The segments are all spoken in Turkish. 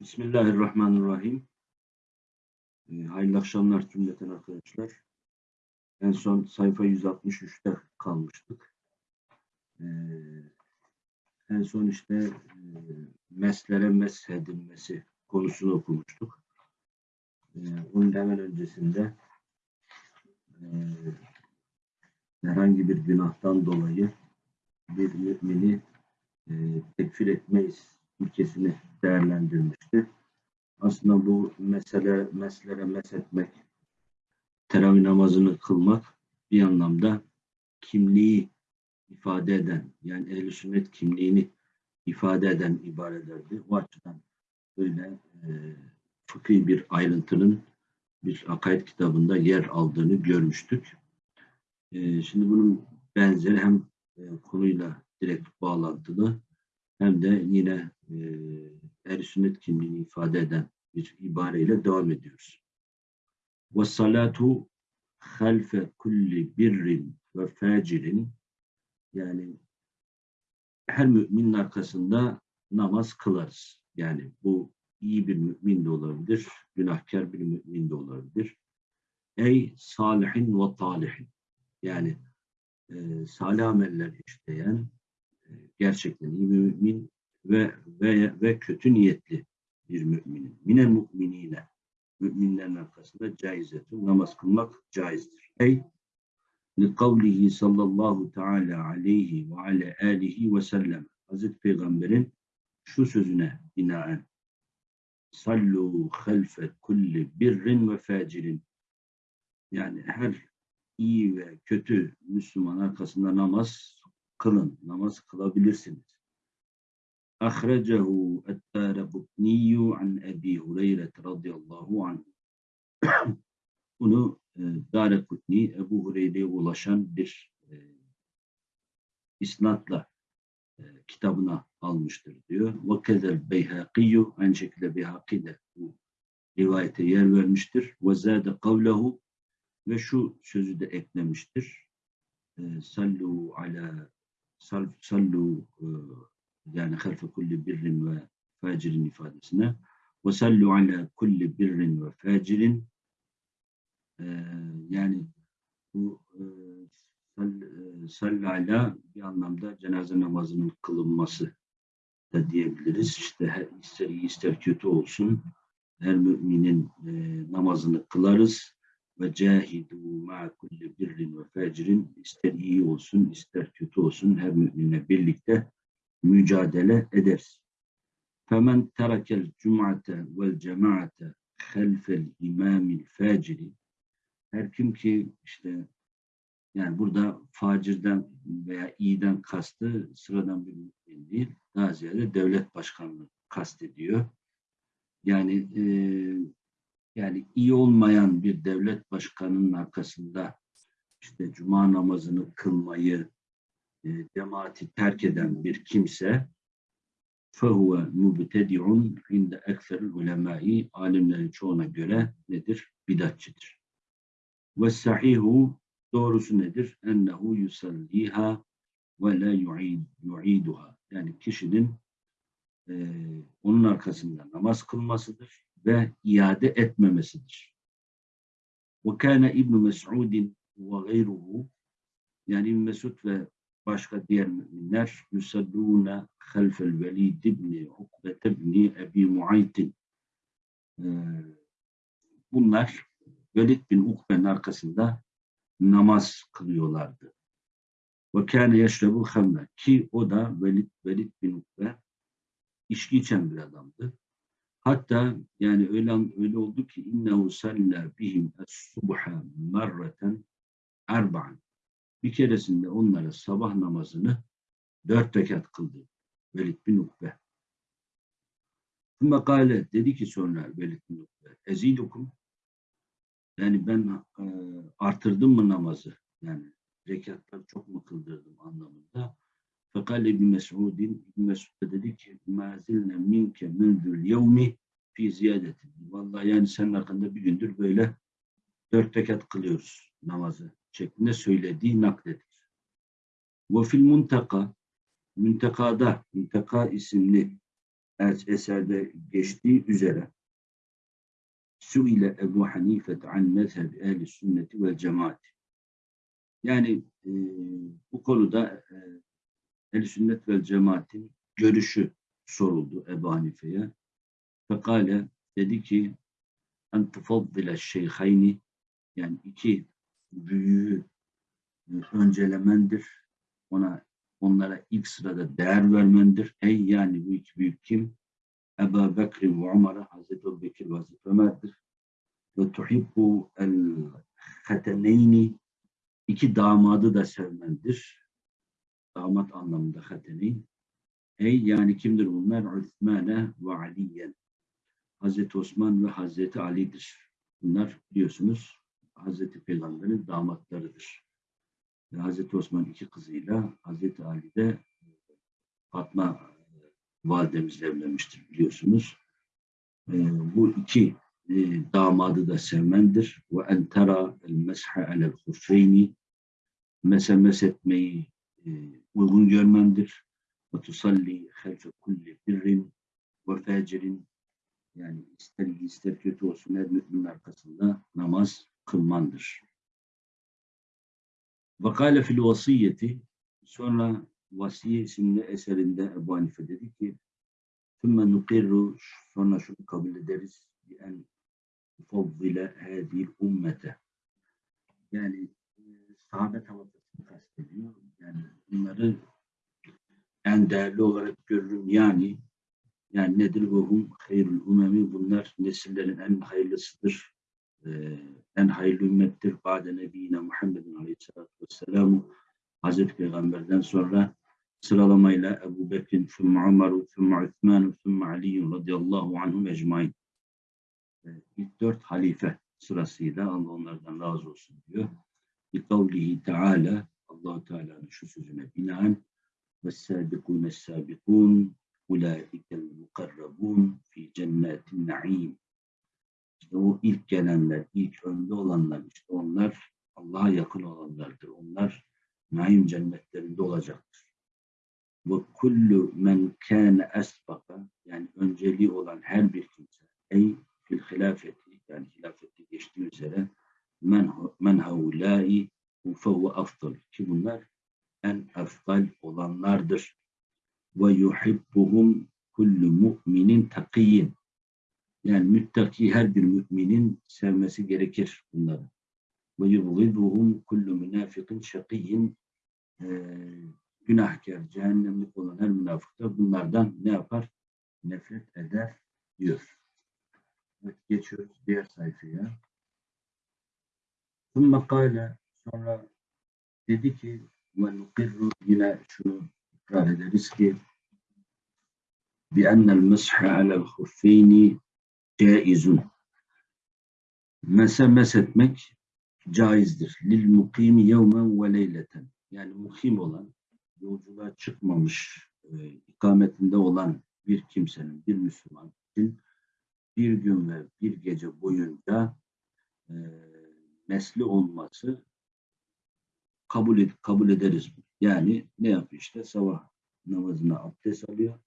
Bismillahirrahmanirrahim. Ee, hayırlı akşamlar cümleten arkadaşlar. En son sayfa 163'te kalmıştık. Ee, en son işte e, meslere meshedilmesi konusunu okumuştuk. Ee, onun hemen öncesinde e, herhangi bir günahtan dolayı bir mümini e, tekfir etmeyiz ilkesini değerlendirmişti. Aslında bu mesele, meslere meshetmek, teravih namazını kılmak bir anlamda kimliği ifade eden, yani ehl sünnet kimliğini ifade eden ibarelerdi. O açıdan böyle e, fıkhi bir ayrıntının bir akaid kitabında yer aldığını görmüştük. E, şimdi bunun benzeri hem e, konuyla direkt bağlantılı hem de yine e, ehl sünnet kimliğini ifade eden bir ibareyle devam ediyoruz. Ve salatu halfe kulli birrin ve facirin yani her müminin arkasında namaz kılarız. Yani bu iyi bir mümin de olabilir, günahkar bir mümin de olabilir. Ey salihin ve talihin. Yani e, salih ameller işleyen, gerçekten iyi mümin ve, ve, ve kötü niyetli bir müminin. Minel müminine. Müminlerin arkasında caizetun. Namaz kılmak caizdir. Ey li kavlihi sallallahu teala aleyhi ve ala alihi ve sellem. Hazreti Peygamber'in şu sözüne binaen sallu halfe kulli birrin ve facirin yani her iyi ve kötü Müslüman arkasında namaz kılın, namaz kılabilirsiniz. Ahrecehu et-Târebutniyyu an Ebi Hureyre radıyallahu anh. Bunu e, Darekutni Ebu Hureyre'ye ulaşan bir e, isnatla e, kitabına almıştır diyor. Ve kezel Beyhakiyyü aynı şekilde Beyhaki de bu rivayete yer vermiştir. Ve zâde kavlehu ve şu sözü de eklemiştir. E, sallu ala sallu e, yani halfe kulli birrin ve facirin ifadesine. Ve sallu ala kulli birrin ve facirin. Ee, yani bu e, sallu ala bir anlamda cenaze namazının kılınması da diyebiliriz. İşte ister iyi ister kötü olsun her müminin e, namazını kılarız ve cahidu ma kulli birrin ve facirin ister iyi olsun ister kötü olsun her müminle birlikte mücadele eder. Femen terakel cum'ate vel cemaate halfel imamil faciri her kim ki işte yani burada facirden veya iyiden kastı sıradan bir mümin değil. Daha ziyade devlet başkanlığı kastediyor. Yani e, yani iyi olmayan bir devlet başkanının arkasında işte cuma namazını kılmayı e, cemaati terk eden bir kimse fehuve mubtedi'un inde ekser ulemai alimlerin çoğuna göre nedir? Bidatçıdır. Ve sahihu doğrusu nedir? Ennehu yusalliha ve la yu'iduha. Yani kişinin e, onun arkasında namaz kılmasıdır ve iade etmemesidir. Ve kâne İbn Mes'udin ve gayruhu yani İbn Mesud ve başka diğer müminler yusallûne halfel velid ibni ukbet ibni ebi muaytin ee, bunlar Velid bin Ukbe'nin arkasında namaz kılıyorlardı. Ve kâne yeşrebu hamle ki o da Velid, Velid bin Ukbe içki içen bir adamdı. Hatta yani öyle öyle oldu ki innehu salla bihim es-subha marreten erba'an bir keresinde onlara sabah namazını dört rekat kıldı. Velid bin Ukbe. Sümme kâle dedi ki sonra Velid bin Ukbe ezidukum yani ben e, artırdım mı namazı? Yani rekatları çok mu kıldırdım anlamında. Fekal İbn Mes'udin İbn Mes'ud dedi ki mazilne minke mündül yevmi fi ziyadetin. Vallahi yani senin hakkında bir gündür böyle dört rekat kılıyoruz namazı şeklinde söylediği nakledilir. Ve fil muntaka, müntekada, münteka isimli es- eserde geçtiği üzere Suile Ebu Hanife an mezheb ehli sünneti vel cemaat. Yani e, bu konuda e, ehl sünnet vel cemaatin görüşü soruldu Ebu Hanife'ye. Fekale dedi ki en tufaddile şeyhayni yani iki büyüğü e, öncelemendir. Ona onlara ilk sırada değer vermendir. Ey yani bu iki büyük kim? Ebu Bekir ve Umar'a Hazreti Ebu Bekir ve Hazreti Ömer'dir. Ve tuhibbu el hateneyni iki damadı da sevmendir. Damat anlamında hateneyn. Ey yani kimdir bunlar? Üthmane ve Aliyen. Hazreti Osman ve Hazreti Ali'dir. Bunlar biliyorsunuz Hazreti Peygamber'in damatlarıdır. Ve Hazreti Osman iki kızıyla Hazreti Ali de Fatma e, validemizle evlenmiştir biliyorsunuz. E, bu iki e, damadı da sevmendir. Ve en tera el meshe alel hufeyni mesemes etmeyi e, e, uygun görmemdir. Ve tusalli halfe kulli birrin ve facirin yani ister iyi ister kötü olsun her müminin arkasında namaz kılmandır. Ve Vakale fil vasiyeti sonra Vasiye isimli eserinde Ebu Hanife dedi ki Tümme nukirru sonra şunu kabul ederiz bi en fadile hadil ümmete yani e, sahabe tavafı kastediyor. Yani bunları en değerli olarak görürüm. Yani yani nedir bu hum hayrul umemi bunlar nesillerin en hayırlısıdır. Ee, en hayırlı ümmettir. Bade nebiyine Muhammedin aleyhissalatü vesselamu Hazreti Peygamber'den sonra sıralamayla Ebu Bekir'in, Sümme Umar'u, Sümme Üthman'u, Sümme Ali'yun radıyallahu anhum ecmain. Ee, ilk dört halife sırasıyla Allah onlardan razı olsun diyor. Bi kavlihi Teala Allah Teala'nın şu sözüne binaen sabikun sabikun ulaikel mukarrabun fi cennetin naim. İşte o ilk gelenler, ilk önde olanlar, işte onlar Allah'a yakın olanlardır. Onlar naim cennetlerinde olacaktır. Ve kullu men kâne esbaka yani önceliği olan her bir kimse ey fil hilafeti yani hilafette geçtiği üzere men, men haulâi fehuve afdal ki bunlar en eftal olanlardır. Ve yuhibbuhum kullu mu'minin takiyyin yani müttaki her bir müminin sevmesi gerekir bunları. Ve yubghiduhum kullu münafikin şakiyyin günahkar, cehennemlik olan her münafık da bunlardan ne yapar? Nefret eder diyor. Evet, geçiyoruz diğer sayfaya. ثُمَّ قَالَ sonra dedi ki ve nukirru yine şunu ikrar ederiz ki بأن المسح على الخفين caizun. Mese mesetmek caizdir. Lil mukimi yevmen ve leyleten. Yani mukim olan, yolculuğa çıkmamış, e, ikametinde olan bir kimsenin, bir Müslüman için bir gün ve bir gece boyunca e, mesli olması kabul, ed kabul ederiz. Yani ne yapıyor işte sabah namazına abdest alıyor,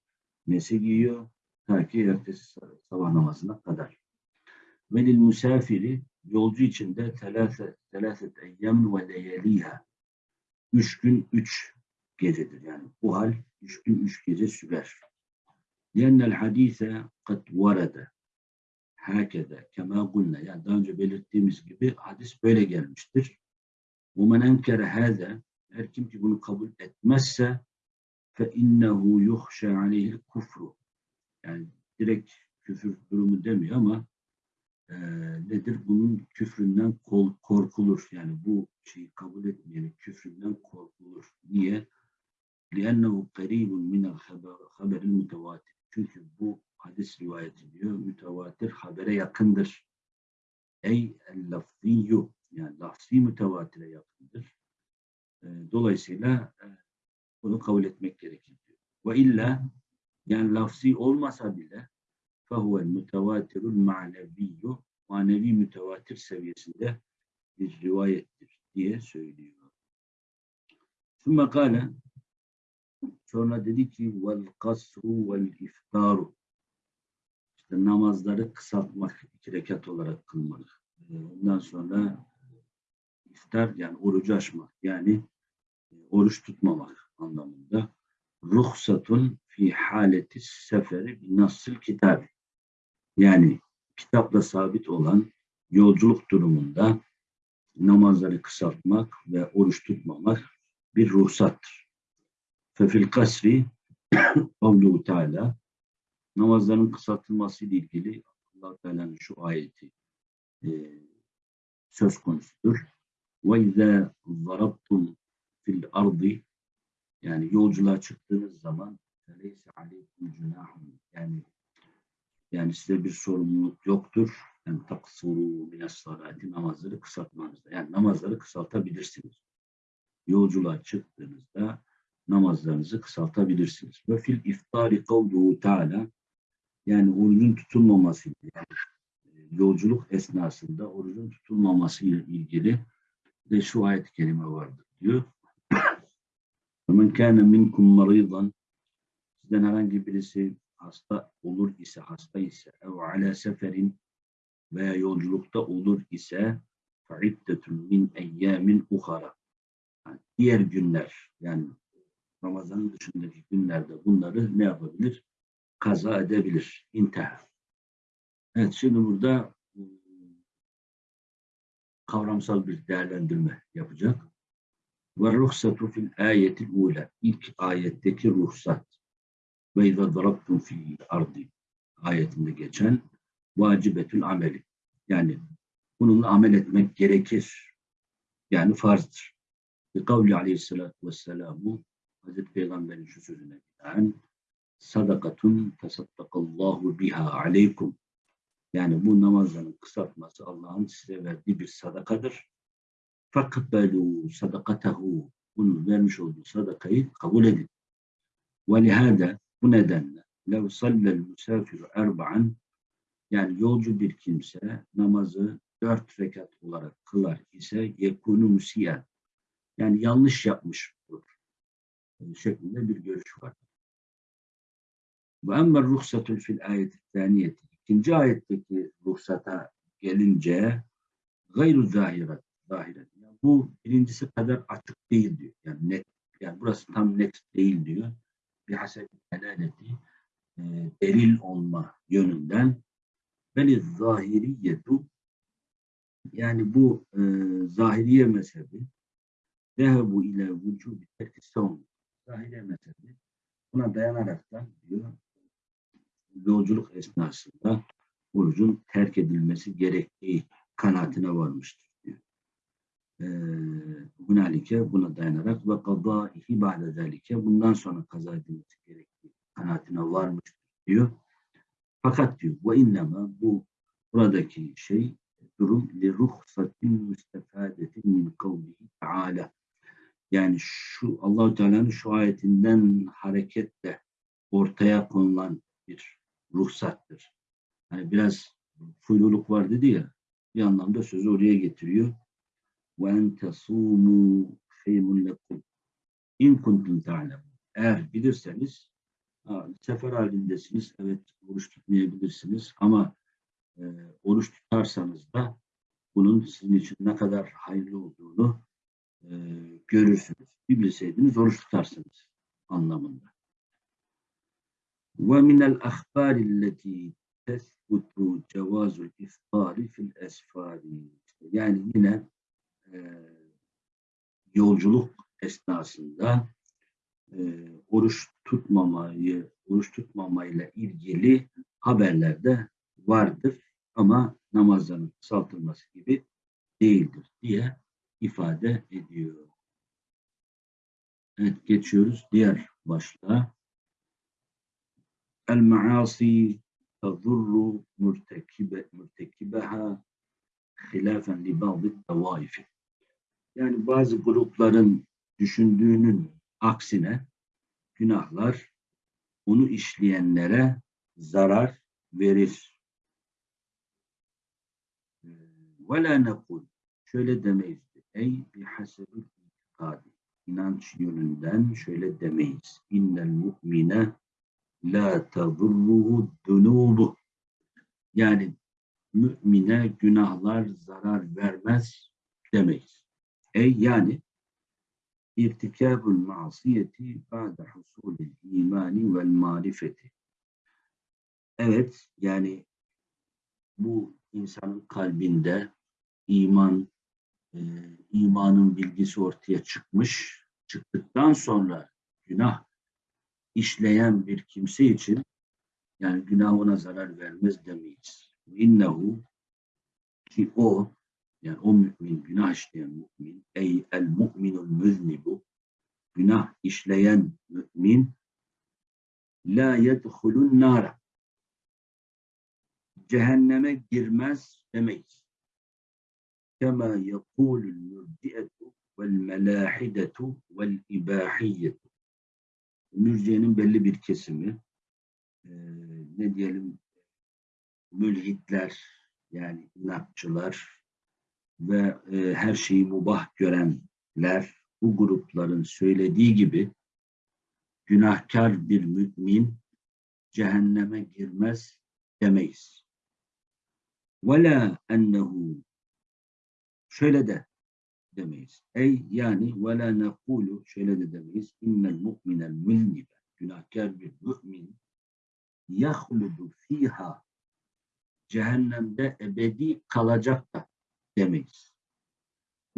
mesi giyiyor, ta ki ertesi sabah namazına kadar. Velil musafiri yolcu için de telâset, telâset eyyem ve leyeliha. Üç gün üç gecedir. Yani bu hal üç gün üç gece sürer. Lennel hadise kat varada. Hakede kema gulna. Yani daha önce belirttiğimiz gibi hadis böyle gelmiştir. وَمَنْ اَنْكَرَ هَذَا Her kim ki bunu kabul etmezse فَاِنَّهُ يُخْشَ عَلَيْهِ الْكُفْرُ yani direkt küfür durumu demiyor ama e, nedir? Bunun küfründen kol, korkulur. Yani bu şeyi kabul etmeyenin küfründen korkulur. Niye? لِأَنَّهُ قَرِيبٌ مِنَ الْخَبَرِ الْمُتَوَاتِرِ Çünkü bu hadis rivayet ediyor. Mütevatir habere yakındır. Ey el-lafziyyu yani lafzi mütevatire yakındır. E, dolayısıyla e, bunu kabul etmek gerekir diyor. Ve illa yani lafzi olmasa bile fehuvel mütevatirul maneviyyü manevi mütevatir seviyesinde bir rivayettir diye söylüyor. Sümme kâle sonra dedi ki vel kasru vel namazları kısaltmak, iki rekat olarak kılmak. Ee, Ondan sonra iftar yani orucu açmak yani e, oruç tutmamak anlamında. Ruhsatun fi haleti seferi nasıl kitab. Yani kitapla sabit olan yolculuk durumunda namazları kısaltmak ve oruç tutmamak bir ruhsattır. Fefil kasri Kavluhu Teala namazların kısaltılması ile ilgili allah Teala'nın şu ayeti e, söz konusudur. İzâ zarabtum fil ardi yani yolculuğa çıktığınız zaman feleyse aleykum cunahun yani yani size bir sorumluluk yoktur. Yani taksuru mines salati namazları kısaltmanızda. Yani namazları kısaltabilirsiniz. Yolculuğa çıktığınızda namazlarınızı kısaltabilirsiniz. Ve fil iftari kavluhu teala yani orucun tutulmaması yani e, yolculuk esnasında orucun tutulmaması ile ilgili de şu ayet-i kerime vardır diyor. وَمَنْ كَانَ مِنْكُمْ مَرِيضًا Sizden herhangi birisi hasta olur ise, hasta ise ev ala seferin veya yolculukta olur ise فَعِدَّةٌ min اَيَّامٍ ukhara. Yani diğer günler yani Ramazan'ın dışındaki günlerde bunları ne yapabilir? Kaza edebilir. İntihar. Evet şimdi burada ıı, kavramsal bir değerlendirme yapacak. Ve ruhsatu fil ayetil ula. İlk ayetteki ruhsat. Ve izâ darabtum fil ardi ayetinde geçen vacibetül ameli. Yani bununla amel etmek gerekir. Yani farzdır. Ve kavli aleyhissalatü vesselamu Hazreti Peygamber'in şu sözüne binaen sadakatun tasaddakallahu biha aleykum. Yani bu namazların kısaltması Allah'ın size verdiği bir sadakadır. Fakbelu sadakatahu. Bunun vermiş olduğu sadakayı kabul edin. Lihada bu nedenle lev sallel musafiru erba'an yani yolcu bir kimse namazı dört rekat olarak kılar ise yekunu musiyen yani yanlış yapmış olur şeklinde bir görüş var. Ve emmer ruhsatül fil ayeti. İkinci ayetteki ruhsata gelince gayru zahiret. zahiret. Yani bu birincisi kadar açık değil diyor. Yani net. Yani burası tam net değil diyor. Bir hasebi delaleti e, delil olma yönünden beli zahiriyetu yani bu e, zahiriye mezhebi dehebu ile vücubi terki savun Zahiriye mezhebi buna dayanaraktan diyor yolculuk esnasında orucun terk edilmesi gerektiği kanaatine varmıştır diyor. Hunalike buna dayanarak ve kadaihi ba'de zelike bundan sonra kaza edilmesi gerektiği kanaatine varmıştır diyor. Fakat diyor ve innema bu buradaki şey durum li ruhsatin müstefadetin min kavlihi teala yani şu Allahu Teala'nın şu ayetinden hareketle ortaya konulan bir ruhsattır. Hani biraz fuyluluk var dedi ya bir anlamda sözü oraya getiriyor. En tesûmû kheymun lekum in kuntum ta'lemun. Eğer bilirseniz sefer halindesiniz. Evet oruç tutmayabilirsiniz ama e, oruç tutarsanız da bunun sizin için ne kadar hayırlı olduğunu e, görürsünüz. Bir bilseydiniz oruç tutarsınız anlamında. Ve minel ahbarilleti tesbutu cevazul iftari fil esfari. Yani yine e, yolculuk esnasında e, oruç tutmamayı, oruç tutmamayla ilgili haberlerde vardır ama namazların kısaltılması gibi değildir diye ifade ediyor. Evet geçiyoruz diğer başlığa. El maasi tadurru mürtekibe mürtekibeha hilafen li bazı tavaifi. Yani bazı grupların düşündüğünün aksine günahlar onu işleyenlere zarar verir. Ve la nekul. Şöyle demeyiz. Ey bihasebil itikadi. İnanç yönünden şöyle demeyiz. İnnel mu'mine la tadurruhu dunubu. Yani mümine günahlar zarar vermez demeyiz. Ey yani irtikabul masiyeti ba'de husulil imani vel marifeti. Evet yani bu insanın kalbinde iman e, imanın bilgisi ortaya çıkmış. Çıktıktan sonra günah işleyen bir kimse için yani günah ona zarar vermez demeyiz. İnnehu ki o yani o mümin, günah işleyen mümin, ey el mu'minul müznibu, günah işleyen mümin, la yedhulun nara, cehenneme girmez demeyiz. Kema yekulul mürciyetu vel melahidetu vel ibahiyyetu Mürciyenin belli bir kesimi, e, ne diyelim, mülhitler, yani inatçılar, ve e, her şeyi mubah görenler bu grupların söylediği gibi günahkar bir mümin cehenneme girmez demeyiz. وَلَا ennehu şöyle de demeyiz. Ey yani ve la nekulu şöyle de demeyiz. İnnel mu'minel müznibe günahkar bir mümin yahludu fiha cehennemde ebedi kalacak da demeyiz.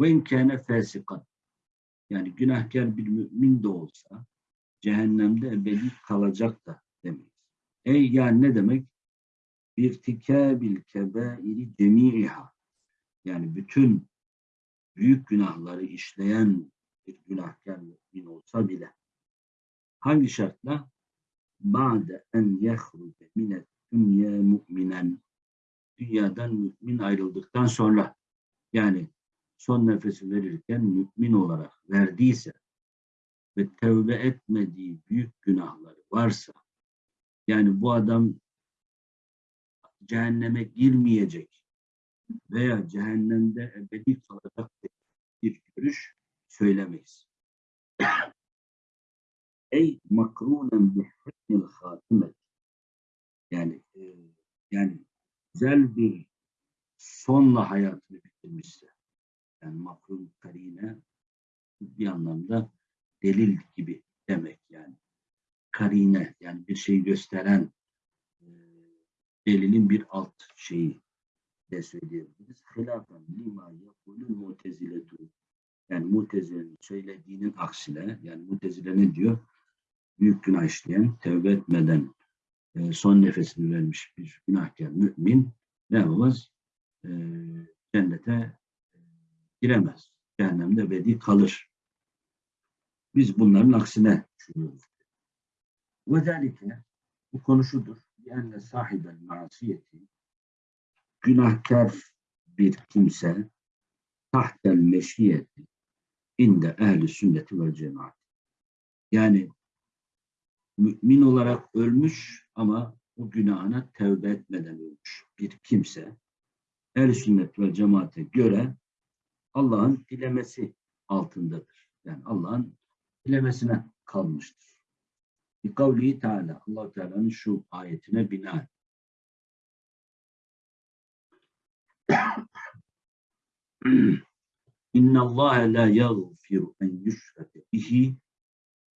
Ve imkâne fesikat yani günahkar bir mümin de olsa cehennemde ebedi kalacak da demeyiz. Ey yani ne demek? Bir tikabil kebairi cemiha yani bütün büyük günahları işleyen bir günahkar mümin olsa bile hangi şartla? Ba'de en yehruce minet dünya mu'minen dünyadan mümin ayrıldıktan sonra yani son nefesi verirken mümin olarak verdiyse ve tevbe etmediği büyük günahları varsa yani bu adam cehenneme girmeyecek veya cehennemde ebedi kalacak bir görüş söylemeyiz. Ey makrunen bi husnil hatimet yani e, yani güzel bir sonla hayatını bitirmişse yani makrun karine bir anlamda delil gibi demek yani. Karine yani bir şeyi gösteren e, delilin bir alt şeyi de söyleyebiliriz. Hilafen lima yakulun muteziletu yani mutezilenin söylediğinin aksine yani mutezile ne diyor? Büyük günah işleyen, tevbe etmeden e, son nefesini vermiş bir günahkar mümin ne yapamaz? E, cennete e, giremez. Cehennemde ebedi kalır. Biz bunların aksine düşünüyoruz. Ve bu konu şudur. Yani sahibel masiyeti günahkar bir kimse tahtel meşiyeti inde ehli sünneti ve cemaat. Yani mümin olarak ölmüş ama o günahına tevbe etmeden ölmüş bir kimse er sünnet ve cemaate göre Allah'ın dilemesi altındadır. Yani Allah'ın dilemesine kalmıştır. Kavli Teala, allah Teala'nın şu ayetine bina. İnna Allah la yaghfiru en yushrake bihi.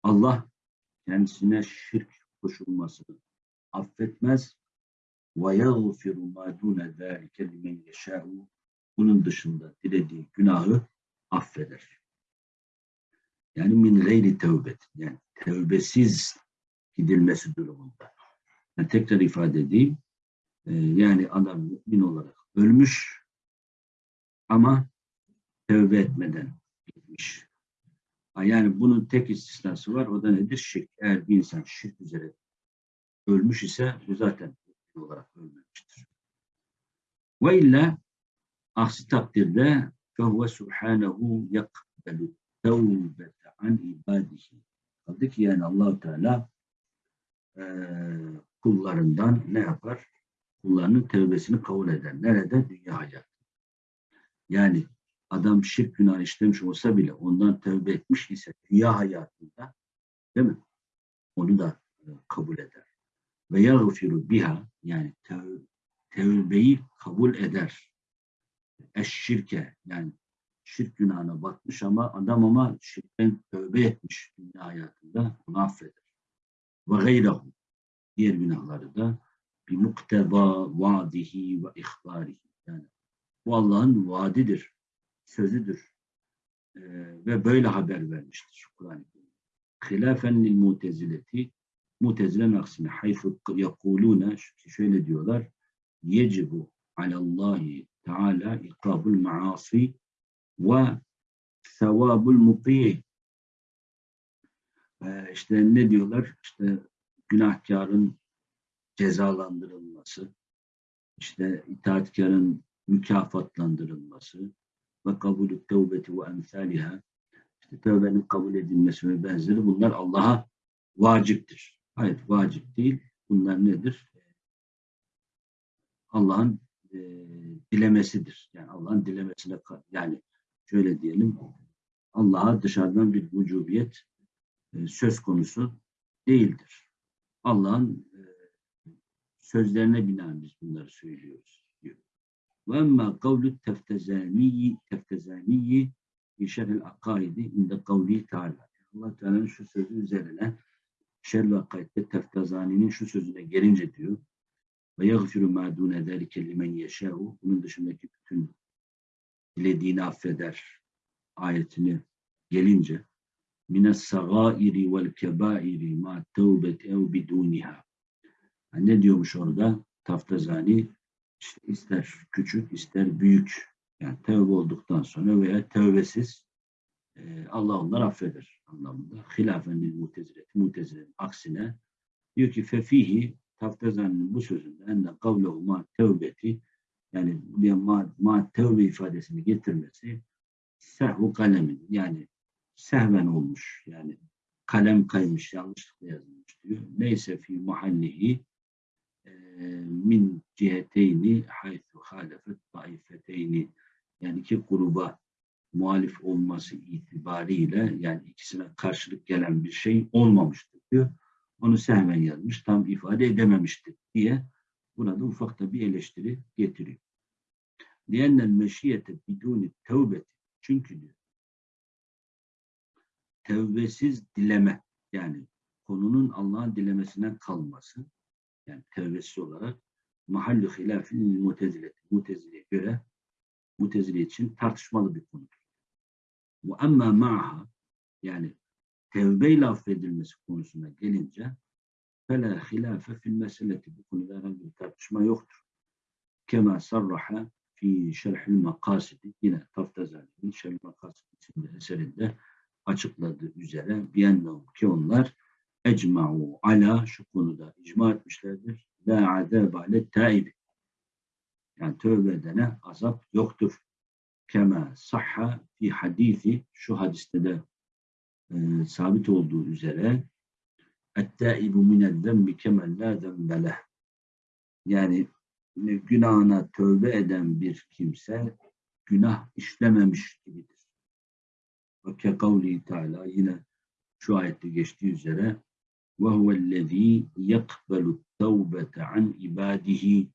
Allah kendisine şirk koşulmasını affetmez. Ve yagfiru ma dune zâlike limen yeşâ'u. Bunun dışında dilediği günahı affeder. Yani min gayri tevbet. Yani tevbesiz gidilmesi durumunda. Yani tekrar ifade edeyim. Ee, yani adam mümin olarak ölmüş ama tevbe etmeden gitmiş. Yani bunun tek istisnası var. O da nedir? Şirk. Eğer bir insan şirk üzere ölmüş ise bu zaten olarak ölmemiştir. Ve illa aksi takdirde فَهُوَ سُبْحَانَهُ يَقْبَلُ تَوْبَةَ عَنْ ibadihi. Kaldı ki yani allah Teala e, kullarından ne yapar? Kullarının tevbesini kabul eder. Nerede? Dünya hayatı. Yani adam şirk günah işlemiş olsa bile ondan tövbe etmiş ise dünya hayatında değil mi? Onu da e, kabul eder. Ve yagfiru biha yani tevbeyi kabul eder. Eşşirke yani şirk günahına batmış ama adam ama şirkten tövbe etmiş dünya hayatında onu affeder. Ve gayrehu diğer günahları da bir mukteba vaadihi ve ihbarihi yani bu Allah'ın vaadidir, sözüdür. Ee, ve böyle haber vermiştir Kur'an-ı Kerim. Hilafen lil mutezileti mutezilen aksine hayfu şöyle diyorlar yecibu alallahi teala ikabul maasi ve sevabul muti'i ee, işte ne diyorlar? İşte günahkarın cezalandırılması işte itaatkarın mükafatlandırılması ve kabulü tevbeti ve emsaliha işte tövbenin kabul edilmesi ve benzeri bunlar Allah'a vaciptir. Hayır vacip değil. Bunlar nedir? Allah'ın e, dilemesidir. Yani Allah'ın dilemesine yani şöyle diyelim Allah'a dışarıdan bir vücubiyet e, söz konusu değildir. Allah'ın e, sözlerine binaen biz bunları söylüyoruz. Ve emma kavlu teftezaniyi teftezaniyi fi şerhil akaidi inde kavli teala. Allah Teala'nın şu sözü üzerine şerhil akaidde teftezaninin şu sözüne gelince diyor ve yagfiru ma dune zelike limen yeşâhu bunun dışındaki bütün dilediğini affeder ayetini gelince mine sagairi vel kebairi ma tevbeti ev biduniha ne diyormuş orada? Taftazani işte ister küçük ister büyük yani tevbe olduktan sonra veya tevbesiz e, Allah onları affeder anlamında. Hilafen lil muteziletin aksine diyor ki fefihi Taftazani'nin bu sözünde enne kavlehu ma tevbeti yani buraya ma, ma tevbe ifadesini getirmesi sehvu kalemin yani sehven olmuş yani kalem kaymış yanlışlıkla yazılmış diyor. Neyse fi mahallihi min ciheteyni haythu halefet taifeteyni yani iki gruba muhalif olması itibariyle yani ikisine karşılık gelen bir şey olmamıştır diyor. Onu sehven yazmış, tam ifade edememiştir diye burada ufak da bir eleştiri getiriyor. Diyenler meşiyete biduni tevbeti çünkü diyor tevbesiz dileme yani konunun Allah'ın dilemesine kalması yani tevbesiz olarak mahallü hilafin mutezile mutezileye göre mutezile için tartışmalı bir konudur. Bu amma ma'ha yani tevbeyle affedilmesi konusuna gelince fela hilafe fil meseleti bu konuda herhangi bir tartışma yoktur. Kema sarraha fi şerhil makasidi yine Taftazani'nin şerhil makasid isimli eserinde açıkladığı üzere biennehum ki onlar ecma'u ala şu konuda icma etmişlerdir. La azab ale taibi. Yani tövbe edene azap yoktur. Kema sahha fi hadisi şu hadiste de e, sabit olduğu üzere ettaibu minel zembi kemel la zembeleh. Yani günahına tövbe eden bir kimse günah işlememiş gibidir. Ve ke kavli Teala yine şu ayette geçtiği üzere وَهُوَ الَّذ۪ي يَقْبَلُ التَّوْبَةَ عَنْ ibadihi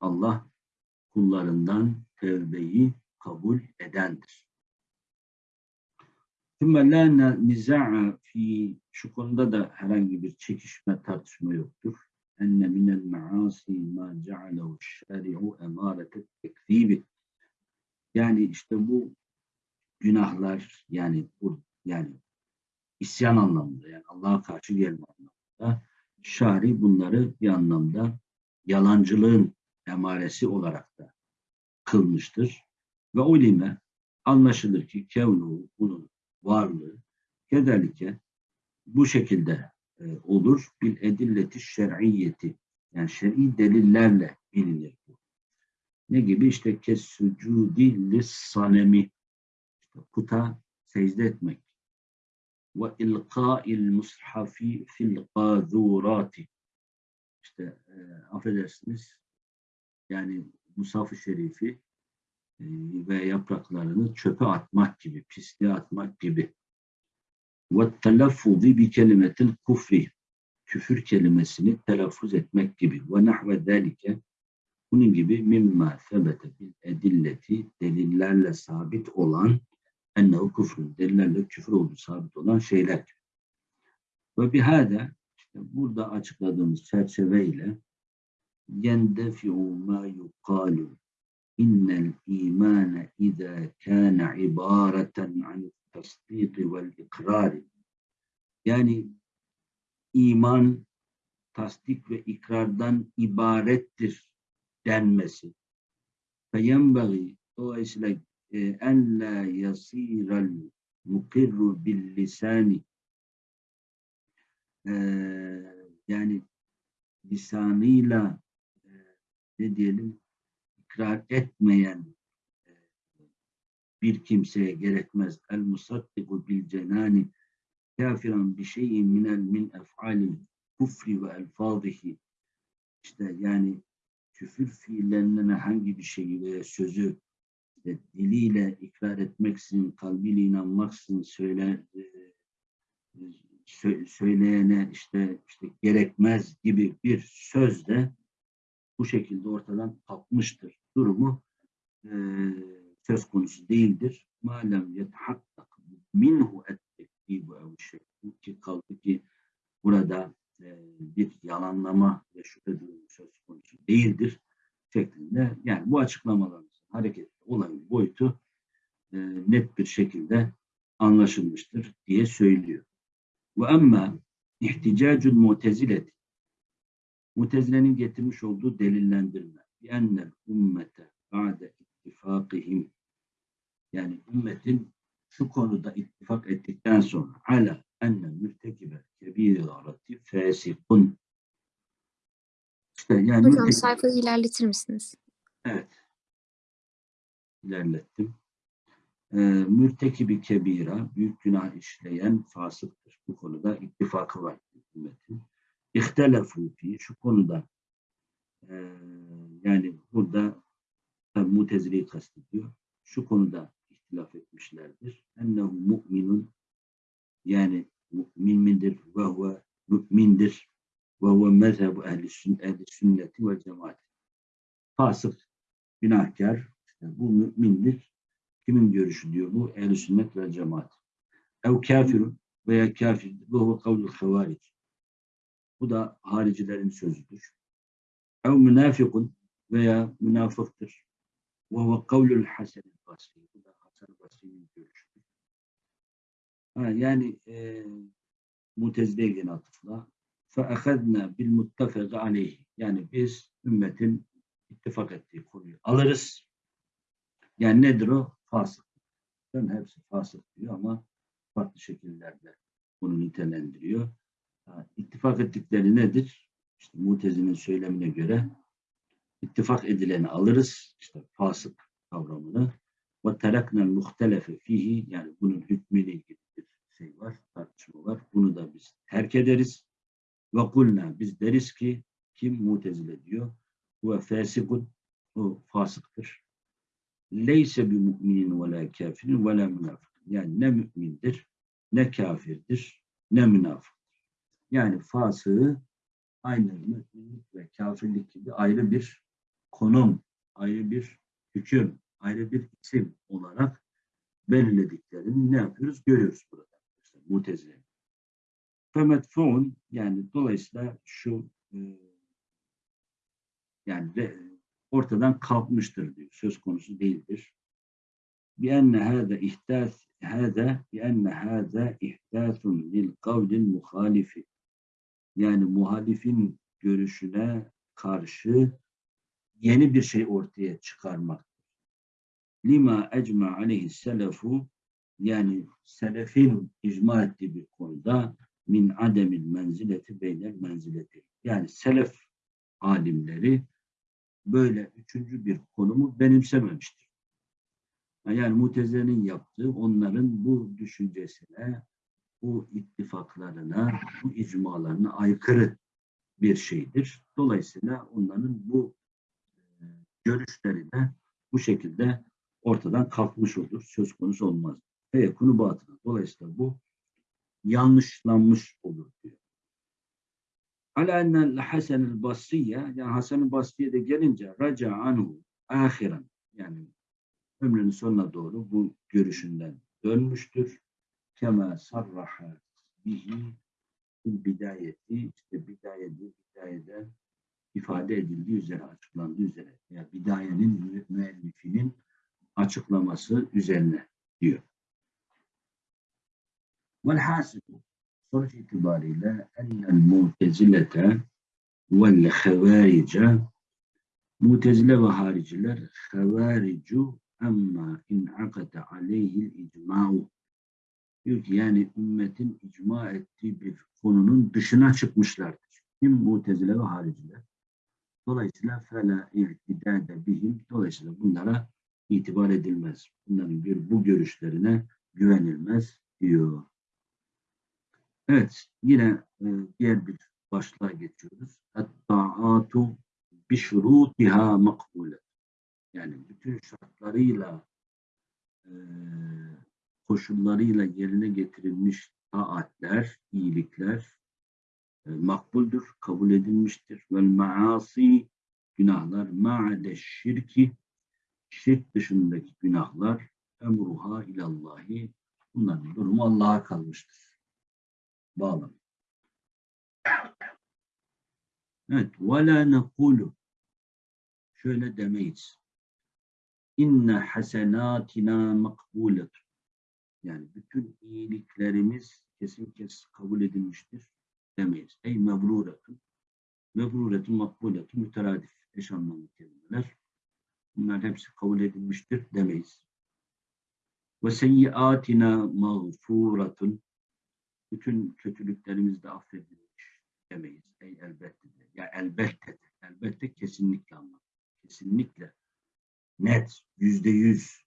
Allah kullarından tevbeyi kabul edendir. ثُمَّ لَا نِزَعَ fi Şu konuda da herhangi bir çekişme, tartışma yoktur. enne minel maasi ma cealehu şeri'u emarete tekzibi. Yani işte bu günahlar yani bu yani isyan anlamında yani Allah'a karşı gelme anlamında şari bunları bir anlamda yalancılığın emaresi olarak da kılmıştır. Ve ulime anlaşılır ki kevnu bunun varlığı kederlike bu şekilde e, olur. Bir edilleti şer'iyeti yani şer'i delillerle bilinir bu. Ne gibi? işte kes sucudi sanemi puta secde etmek ilqa'il mushafi fil qazurati işte e, affedersiniz yani Musaf-ı Şerifi e, ve yapraklarını çöpe atmak gibi, pisliğe atmak gibi. Ve bi kelimetil kufri küfür kelimesini telaffuz etmek gibi. Ve nahve delike Bunun gibi mimma sebete bil edilleti delillerle sabit olan ennehu küfrün delillerle küfür olduğu sabit olan şeyler. Ve bihade işte burada açıkladığımız çerçeveyle yendefi'u ma yukalu innel imane izâ kâne ibâreten an tasdîki vel ikrari yani iman tasdik ve ikrardan ibarettir denmesi. Feyenbagi dolayısıyla en la yasirel mukirru bil lisani e, yani lisanıyla e, ne diyelim ikrar etmeyen e, bir kimseye gerekmez. El musaddiku bil cenani kafiran bi şeyin minel min ef'alil kufri ve elfazihi işte yani küfür fiillerinin herhangi bir şeyi veya sözü diliyle ikrar etmeksin, kalbiyle inanmaksın söyle, e, sö- söyleyene işte işte gerekmez gibi bir söz de bu şekilde ortadan kalkmıştır. Durumu e, söz konusu değildir. Malem yetehaktak minhu et-tekdibu ev şey. Ki kaldı ki burada e, bir yalanlama ve şüphe durumu söz konusu değildir şeklinde. Yani bu açıklamaların hareketli olayın boyutu e, net bir şekilde anlaşılmıştır diye söylüyor. Ve amma ihticacul mutezileti Mutezile'nin getirmiş olduğu delillendirme. Ennel ümmete ba'de ittifakihim yani ümmetin şu konuda ittifak ettikten sonra ala enne mürtekibe kebirati fesikun işte yani Hocam sayfayı ilerletir misiniz? Evet. İlerlettim. Ee, mürtekibi kebira, büyük günah işleyen fasıktır. Bu konuda ittifakı var ümmetin. İhtelefu fi, şu konuda e, yani burada mutezileyi kastediyor. Şu konuda ihtilaf etmişlerdir. Ennehu mu'minun yani mümin midir ve huve mümindir ve huve mezhebu ehli, sün, ehli sünneti ve cemaat. Fasık, günahkar, bu mümindir. Kimin görüşü diyor bu? Ehl-i sünnet ve cemaat. Ev kafirun veya kafirdir. Bu huve kavlul havaric. Bu da haricilerin sözüdür. Ev münafikun veya münafıktır. Ve huve kavlul hasen basri. Bu da Hasan Basri'nin görüşüdür. Ha, yani e, Mutezile'ye gene atıfla فَاَخَذْنَا بِالْمُتَّفَقِ عَلَيْهِ Yani biz ümmetin ittifak ettiği konuyu alırız. Yani nedir o? Fasık. Ben hepsi fasık diyor ama farklı şekillerde bunu nitelendiriyor. İttifak ettikleri nedir? İşte Mutezi'nin söylemine göre ittifak edileni alırız. İşte fasık kavramını. Ve teraknel muhtelefe fihi yani bunun hükmüyle ilgili bir şey var, tartışma var. Bunu da biz terk ederiz. Ve kulna biz deriz ki kim mutezile diyor? Ve fasikun o fasıktır. Leyse bi müminin ve la kafirin ve la münafık. Yani ne mümindir, ne kafirdir, ne münafıktır. Yani fasığı aynı müminlik ve kafirlik gibi ayrı bir konum, ayrı bir hüküm, ayrı bir isim olarak belirlediklerini ne yapıyoruz? Görüyoruz burada. İşte Mutezile. Femetfuun yani dolayısıyla şu e, yani ortadan kalkmıştır diyor. Söz konusu değildir. Bi enne hâze ihtas hâze bi enne hâze ihtasun lil kavlil muhalifi. Yani muhalifin görüşüne karşı yeni bir şey ortaya çıkarmak. Lima ecma aleyhi selefu yani selefin icma ettiği bir konuda min ademil menzileti beynel menzileti. Yani selef alimleri böyle üçüncü bir konumu benimsememiştir. Yani Mutezile'nin yaptığı onların bu düşüncesine, bu ittifaklarına, bu icmalarına aykırı bir şeydir. Dolayısıyla onların bu e, görüşleri de bu şekilde ortadan kalkmış olur. Söz konusu olmaz. Ve yakını batına. Dolayısıyla bu yanlışlanmış olur diyor. Ala ennel Hasan-ı Basriye yani Hasan-ı Basriye de gelince raca anhu ahiren yani ömrünün sonuna doğru bu görüşünden dönmüştür. Kema sarraha bihi fil bidayeti işte bidayeti bidayede ifade edildiği üzere açıklandığı üzere yani bidayenin mü- müellifinin açıklaması üzerine diyor. Velhasibu sonuç itibariyle ennel mutezilete vel havarice mutezile ve hariciler havaricu emma inakate aleyhil icma'u diyor ki yani ümmetin icma ettiği bir konunun dışına çıkmışlardır. Kim mutezile ve hariciler. Dolayısıyla fela ihtidade bihim. Dolayısıyla bunlara itibar edilmez. Bunların bir bu görüşlerine güvenilmez diyor. Evet, yine e, diğer bir başlığa geçiyoruz. Et-ta'atu bi şurutiha makbule. Yani bütün şartlarıyla e, koşullarıyla yerine getirilmiş taatler, iyilikler e, makbuldür, kabul edilmiştir. Vel maasi günahlar ma'ade şirki şirk dışındaki günahlar emruha ilallahi bunların durumu Allah'a kalmıştır. Bağlam. Evet. Ve la nekulu şöyle demeyiz. İnne hasenatina makbulet. Yani bütün iyiliklerimiz kesin kes kabul edilmiştir demeyiz. Ey mebruretun. Mebruretun makbuletun müteradif. Eş anlamlı kelimeler. Bunlar hepsi kabul edilmiştir demeyiz. Ve seyyiatina mağfuratun. Bütün kötülüklerimiz de affedilmiş demeyiz. Ey elbette de. Ya elbette de. Elbette kesinlikle ama. Kesinlikle. Net. Yüzde yüz.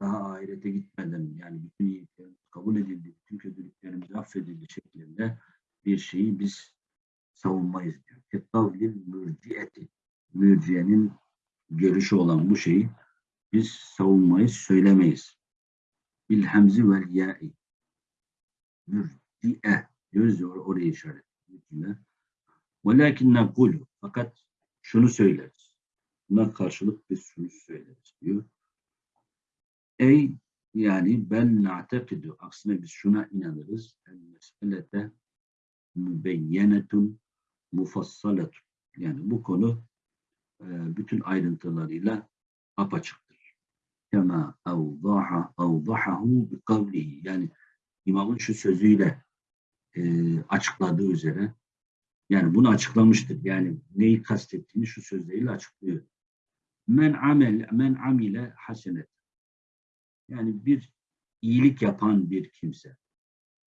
Daha ahirete gitmeden yani bütün iyiliklerimiz kabul edildi, bütün kötülüklerimiz affedildi şeklinde bir şeyi biz savunmayız diyor. Kettavlil mürciyeti. Mürciyenin görüşü olan bu şeyi biz savunmayız, söylemeyiz. Bil hemzi vel ya'i. Mürciye. Diyoruz ya or- oraya işaret. Mürciye. Velakin nekulu. Fakat şunu söyleriz. Buna karşılık biz şunu söyleriz diyor. Ey yani ben na'tekidu. Aksine biz şuna inanırız. El meselete mübeyyenetun mufassaletun. Yani bu konu e, bütün ayrıntılarıyla apaçıktır. Kema evdaha evdahahu bi kavlihi. Yani imamın şu sözüyle e, açıkladığı üzere yani bunu açıklamıştır. Yani neyi kastettiğini şu sözleriyle açıklıyor. Men amel men amile hasenet. Yani bir iyilik yapan bir kimse.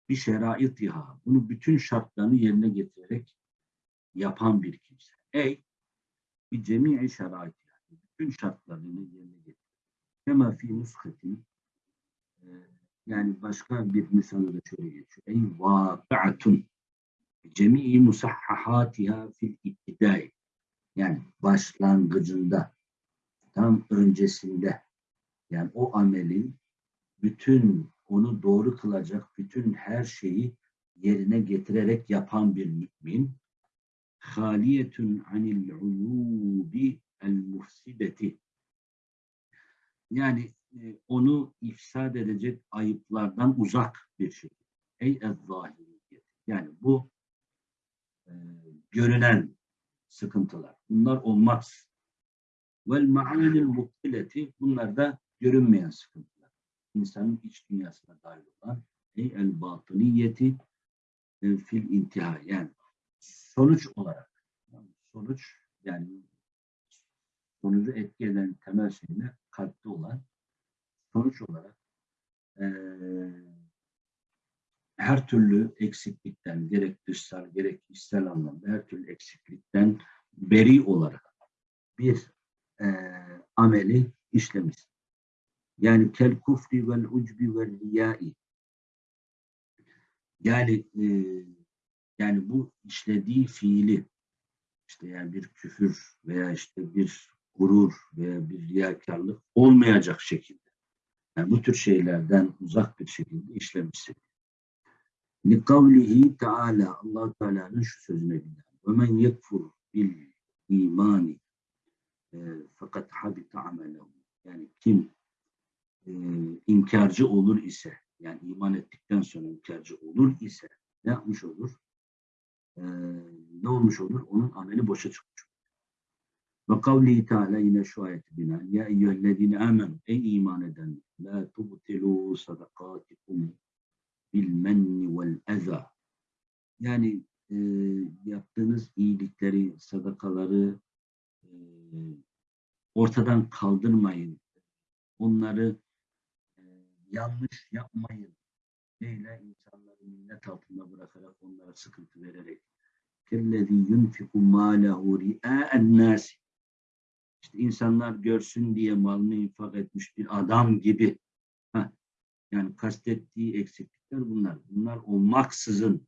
Bir şeraitiha. Bunu bütün şartlarını yerine getirerek yapan bir kimse. Ey bir cemi'i şerait yani. Bütün şartlarını yerine getirir. Kema fi nuskatin e, yani başka bir misalde de şöyle geçiyor. Ey vaki'atun cemi'i musahhahatiha fil ibtidai yani başlangıcında tam öncesinde. Yani o amelin bütün onu doğru kılacak bütün her şeyi yerine getirerek yapan bir mümin. Haliyetun anil uyubi el mufsideti yani e, onu ifsad edecek ayıplardan uzak bir şey. Ey ezzahiriyet. Yani bu e, görünen sıkıntılar. Bunlar olmaz. Vel ma'anil muttileti bunlar da görünmeyen sıkıntılar. İnsanın iç dünyasına dahil olan ey el batıniyeti e, fil intiha yani sonuç olarak yani sonuç yani sonucu etki eden temel şeyler kalpte olan sonuç olarak eee, her türlü eksiklikten gerek dışsal gerek içsel anlamda her türlü eksiklikten beri olarak bir eee, ameli işlemiş. Yani kel kufri vel ucbi vel riyai yani eee, yani bu işlediği fiili işte yani bir küfür veya işte bir gurur veya bir riyakarlık olmayacak şekilde yani bu tür şeylerden uzak bir şekilde işlemişsin. Likavlihi Teala allah Teala'nın şu sözüne binaen. Ve men yekfur bil imani e, fakat habita amelehu. Yani kim e, inkarcı olur ise yani iman ettikten sonra inkarcı olur ise ne yapmış olur? E, ne olmuş olur? Onun ameli boşa çıkmış. Ve kavlihi Teala yine şu ayeti binaen Ya eyyühellezine amenu ey iman eden la tubtilu sadakatikum bil menni vel eza yani e, yaptığınız iyilikleri, sadakaları e, ortadan kaldırmayın. Onları e, yanlış yapmayın. Neyle insanları minnet altında bırakarak onlara sıkıntı vererek. Kellezî yunfiku mâlehu ri'â'en nâsi. İşte insanlar görsün diye malını infak etmiş bir adam gibi. Heh. Yani kastettiği eksiklikler bunlar. Bunlar olmaksızın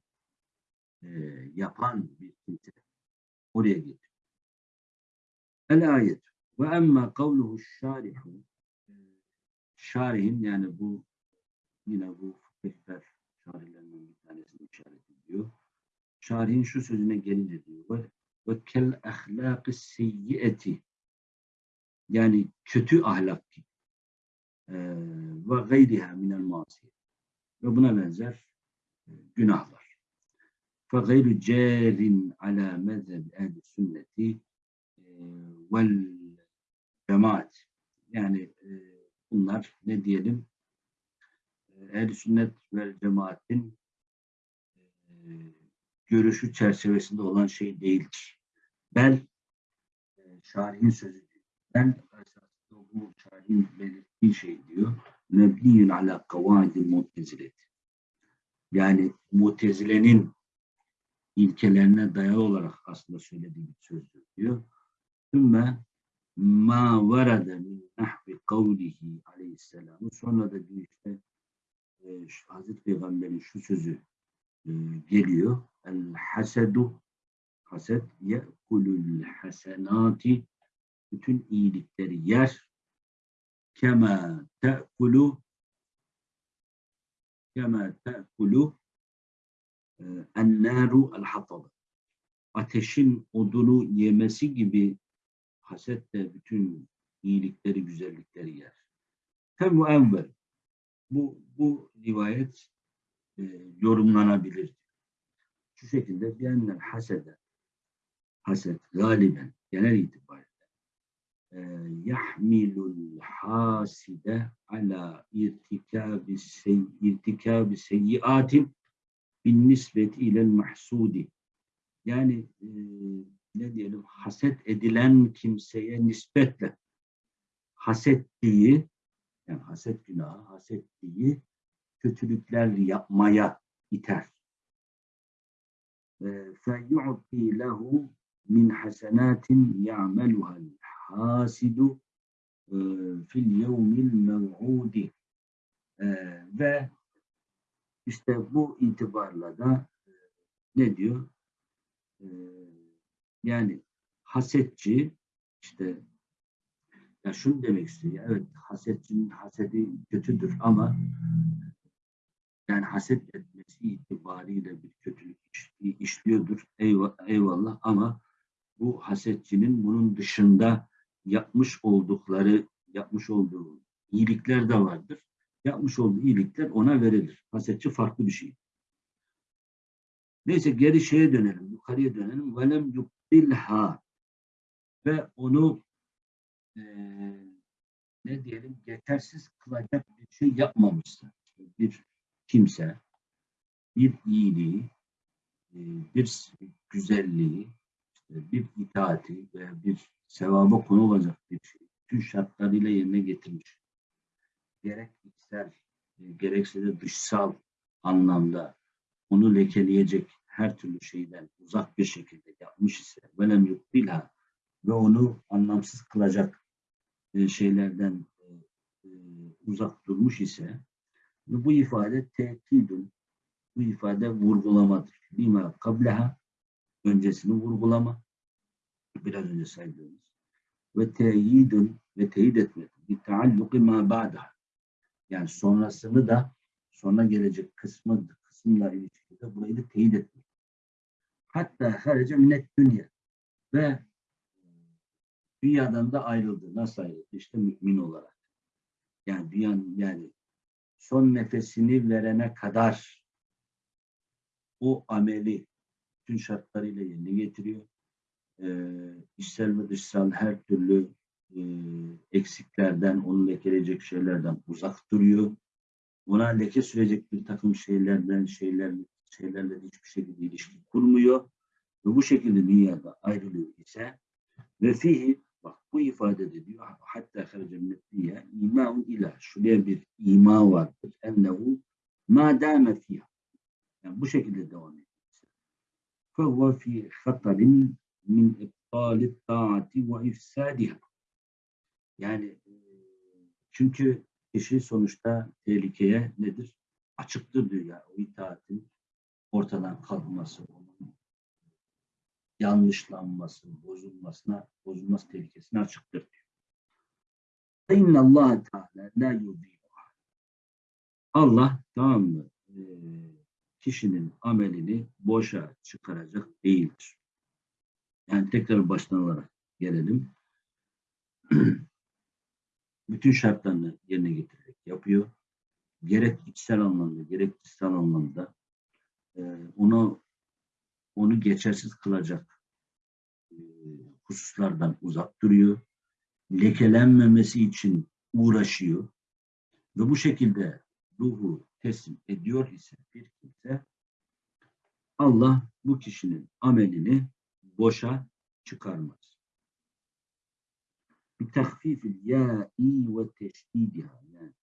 e, yapan bir kimse oraya gidiyor. El ayet. Ve emme kavluhu şarihu şarihin yani bu yine bu fıkıhlar şarihlerinin bir tanesini işaret ediyor. Şarihin şu sözüne gelince diyor ve, kel ahlâkı seyyieti yani kötü ahlak gibi. E, ve gayriha minel masiye. Ve buna benzer e, günahlar. Fe gayru cerin ala mezheb ehli sünneti e, vel cemaat. Yani e, bunlar ne diyelim? Ehl sünnet ve cemaatin görüşü çerçevesinde olan şey değildir. Bel şarihin sözü Bel esasında bu şarihin belirttiği şey diyor. Mebniyün ala kavaidil mutezilet. Yani mutezilenin ilkelerine dayalı olarak aslında söylediği bir sözdür diyor. Sümme ma varada min nahvi kavlihi aleyhisselam. Sonra da diyor işte e, Hazreti Peygamber'in şu sözü e, geliyor. El hasedu haset ye'kulul hasenati bütün iyilikleri yer kema te'kulu kema te'kulu e, ennâru el hatalı ateşin odunu yemesi gibi haset de bütün iyilikleri, güzellikleri yer. Hem bu envel. Bu, bu rivayet e, yorumlanabilir. Şu şekilde diyenler hasede, haset galiben genel itibariyle yahmilul haside ala irtikabi sey, irtikabi seyyiatin bin nisbeti ilel mahsudi yani e, ne diyelim haset edilen kimseye nispetle hasettiği yani haset günahı, hasettiği kötülükler yapmaya iter. فَيُعْطِي لَهُ min hasenatin ya'meluha'l hasidu fil yevmil mev'udi ve işte bu itibarla da ne diyor? Yani hasetçi işte ya şunu demek istiyor. Evet hasetçinin hasedi kötüdür ama yani haset etmesi itibariyle bir kötülük işliyordur. Eyvallah ama bu hasetçinin bunun dışında yapmış oldukları, yapmış olduğu iyilikler de vardır. Yapmış olduğu iyilikler ona verilir. Hasetçi farklı bir şey. Neyse geri şeye dönelim, yukarıya dönelim. Velem yukbilha ve onu e, ne diyelim yetersiz kılacak bir şey yapmamışsa bir kimse bir iyiliği, e, bir güzelliği, bir itaati veya bir sevaba konu olacak bir şey tüm şartlarıyla yerine getirmiş. Gerek içsel, e, gerekse de dışsal anlamda onu lekeleyecek her türlü şeyden uzak bir şekilde yapmış ise velem yukbilha ve onu anlamsız kılacak e, şeylerden e, uzak durmuş ise bu ifade tekidun bu ifade vurgulamadır. Lima kableha öncesini vurgulama biraz önce saydığımız ve teyidun ve teyit etmek bir taalluki ma ba'da yani sonrasını da sonra gelecek kısmı kısımla ilişkili de burayı da teyit etmek. Hatta harece minnet dünya ve dünyadan da ayrıldı. Nasıl ayrıldı? İşte mümin olarak. Yani dünyanın yani son nefesini verene kadar o ameli bütün şartlarıyla yerine getiriyor. Ee, e, içsel ve dışsal her türlü e, eksiklerden, onu lekeleyecek şeylerden uzak duruyor. Ona leke sürecek bir takım şeylerden, şeyler, şeylerle hiçbir şekilde ilişki kurmuyor. Ve bu şekilde dünyada ayrılıyor ise ve fihi bak bu ifade de diyor hatta kharaca minnetliye imaun ilah şuraya bir ima vardır. Ennehu ma dame fiyah. Yani bu şekilde devam ediyor. Fehuve fi hattabin min iptali taati ve ifsadiha. Yani e, çünkü kişi sonuçta tehlikeye nedir? Açıktır diyor yani itaatin ortadan kalkması, onun yanlışlanması, bozulmasına, bozulması tehlikesine açıktır diyor. İnna Allah Teala la. Allah tamam mı? E, kişinin amelini boşa çıkaracak değildir. Yani tekrar baştan olarak gelelim. Bütün şartlarını yerine getirerek yapıyor. Gerek içsel anlamda, gerek dışsal anlamda e, onu onu geçersiz kılacak e, hususlardan uzak duruyor. Lekelenmemesi için uğraşıyor. Ve bu şekilde ruhu teslim ediyor ise bir kimse Allah bu kişinin amelini boşa çıkarmaz. Bir tahfifil ya'i ve teşdidiha yani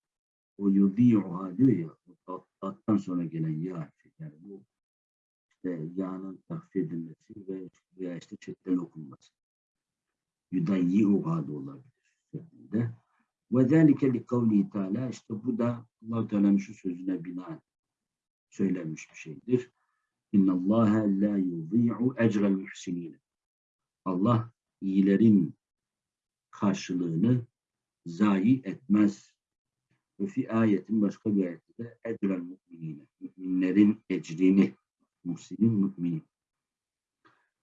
o yudi'uha diyor ya tattan sonra gelen ya harfi yani bu işte ya'nın tahfif edilmesi ve veya işte çetten okunması. Yudayyi'uha da olabilir şeklinde. Ve zâlike li kavli teâlâ işte bu da allah Teala'nın şu sözüne binaen söylenmiş bir şeydir. İnna Allah la yudî'u ecrel muhsinin. Allah iyilerin karşılığını zayi etmez. Ve fi ayetin başka bir ayette de ecrel mu'minine. Müminlerin ecrini. Muhsinin müminin.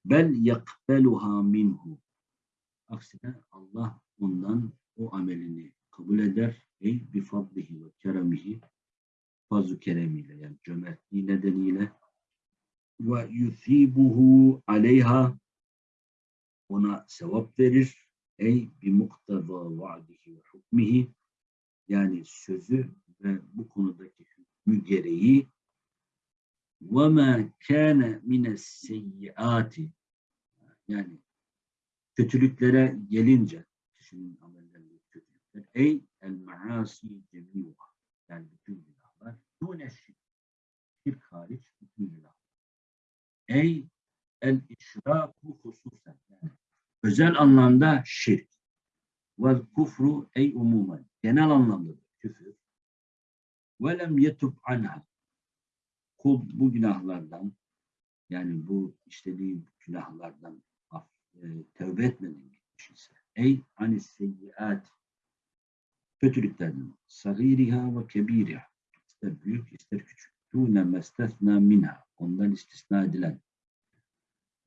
Bel yakbeluha minhu. Aksine Allah ondan o amelini kabul eder. Ey bi fadlihi ve keremihi fazl keremiyle yani cömertliği nedeniyle ve yusibuhu aleyha. Ona sevap verir. Ey bi mukteda vaadihi ve hukmihi. Yani sözü ve bu konudaki hükmü gereği. Ve ma kana mines seyyiati yani kötülüklere gelince kişinin amellerinde kötülükler. Ey el maasi cemiuha yani bütün günahlar dune şirk hariç bütün günahlar ey el işraku hususen. Yani özel anlamda şirk. Vel kufru ey umumen. Genel anlamda küfür. Ve lem yetub anha. Kul bu günahlardan yani bu işlediği günahlardan af, e, tövbe etmeden gitmiş ey anis seyyiat kötülüklerden sagiriha ve kebiriha ister büyük ister küçük dune mestesna minha ondan istisna edilen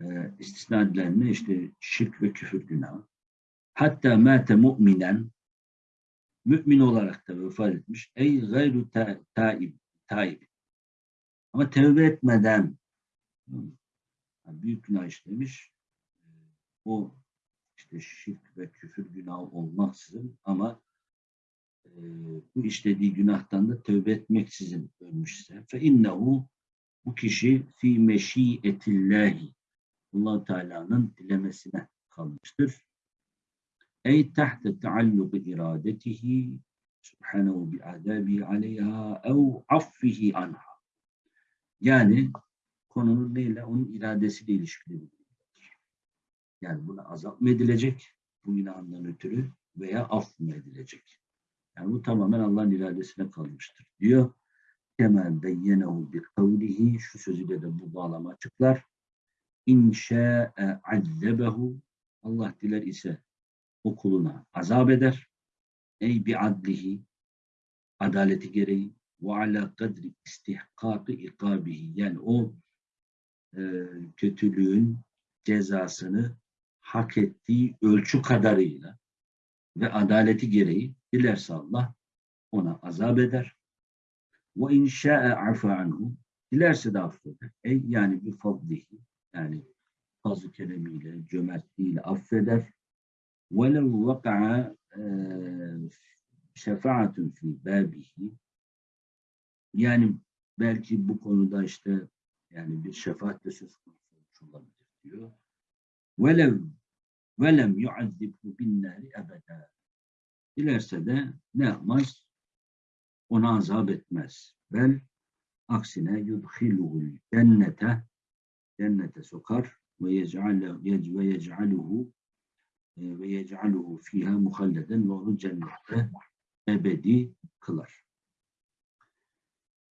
e, istisna edilen ne? İşte şirk ve küfür günahı. Hatta mâte mu'minen mümin olarak da vefat etmiş. Ey gayru ta, taib taib. Ama tevbe etmeden büyük günah işlemiş. O işte şirk ve küfür günahı olmaksızın ama e, bu işlediği günahtan da tövbe etmeksizin ölmüşse fe innehu bu kişi fi meşiyetillahi allah Teala'nın dilemesine kalmıştır. Ey tahte taalluqi iradetihi subhanahu bi adabi aleyha ev affihi anha. Yani konunun neyle? Onun iradesiyle ilişkili. Yani buna azap mı edilecek bu günahından ötürü veya af mı edilecek? Yani bu tamamen Allah'ın iradesine kalmıştır diyor. Kemal beyyenehu bir kavlihi şu sözüyle de bu bağlama açıklar. İnşa'e azzebehu Allah diler ise o kuluna azap eder. Ey bi adlihi adaleti gereği ve ala kadri istihkakı ikabihi yani o e, kötülüğün cezasını hak ettiği ölçü kadarıyla ve adaleti gereği dilerse Allah ona azap eder. Ve inşa'e afa anhu. Dilerse de affeder. Ey yani bir fadlihi. Yani fazl keremiyle, cömertliğiyle affeder. Ve lev vaka'a e, şefaatun fi babihi. Yani belki bu konuda işte yani bir şefaat de söz konusu olabilir diyor. Velev velem yuazzibhu binnari ebeda. Dilerse de ne yapmaz? Ona azap etmez. Bel aksine yudhiluhul cennete cennete sokar ve yec'alu ve yec'aluhu e, ve yec'aluhu fiha muhalleden ve onu cennette ebedi kılar.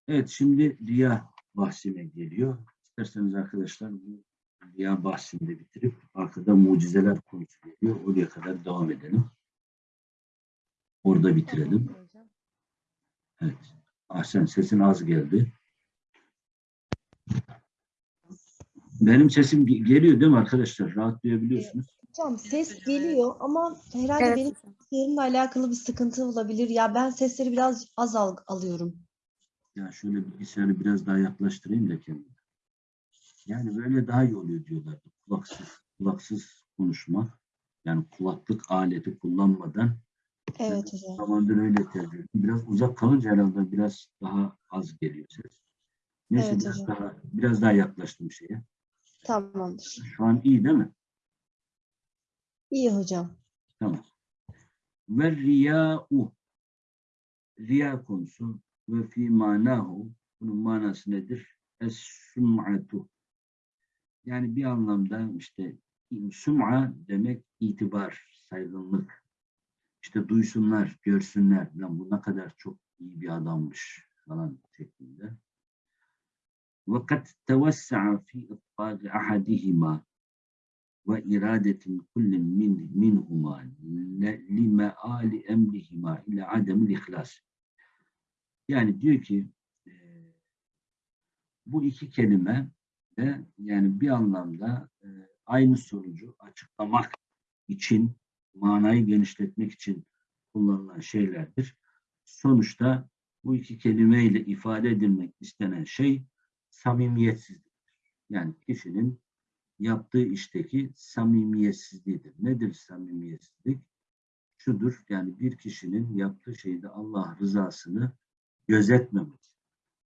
Evet şimdi riya bahsine geliyor. İsterseniz arkadaşlar bu riya bahsini de bitirip arkada mucizeler konusu geliyor. Oraya kadar devam edelim. Orada bitirelim. Evet. Ahsen sesin az geldi. Benim sesim ge- geliyor değil mi arkadaşlar? Rahat duyabiliyorsunuz. Hocam ses geliyor ama herhalde Evet. benim yerimle alakalı bir sıkıntı olabilir. Ya ben sesleri biraz az al- alıyorum. Ya şöyle bilgisayarı biraz daha yaklaştırayım da kendime. Yani böyle daha iyi oluyor diyorlar. Kulaksız, kulaksız konuşma. Yani kulaklık aleti kullanmadan Evet hocam. zamandır öyle tercih. Biraz uzak kalınca herhalde biraz daha az geliyor ses. Neyse Evet biraz hocam. daha biraz daha yaklaştım şeye. Tamamdır. Şu an iyi değil mi? İyi hocam. Tamam. Ve riya'u riya konusu ve fi manahu bunun manası nedir? Es-sum'atu yani bir anlamda işte sum'a demek itibar, saygınlık İşte duysunlar, görsünler. Lan bu ne kadar çok iyi bir adammış falan şeklinde. وَقَدْ تَوَسَّعَ فِي إطْفَاقِ أَحَدِهِمَا وَإِرَادَةٍ كُلٍّ مِنْ مِنْهُمَا لِمَآلِ أَمْرِهِمَا إلى عَدَمِ الْإِخْلَاسِ Yani diyor ki e, bu iki kelime de yani bir anlamda e, aynı sonucu açıklamak için manayı genişletmek için kullanılan şeylerdir. Sonuçta bu iki kelimeyle ifade edilmek istenen şey samimiyetsizliktir. Yani kişinin yaptığı işteki samimiyetsizliğidir. Nedir samimiyetsizlik? Şudur yani bir kişinin yaptığı şeyde Allah rızasını gözetmemesi.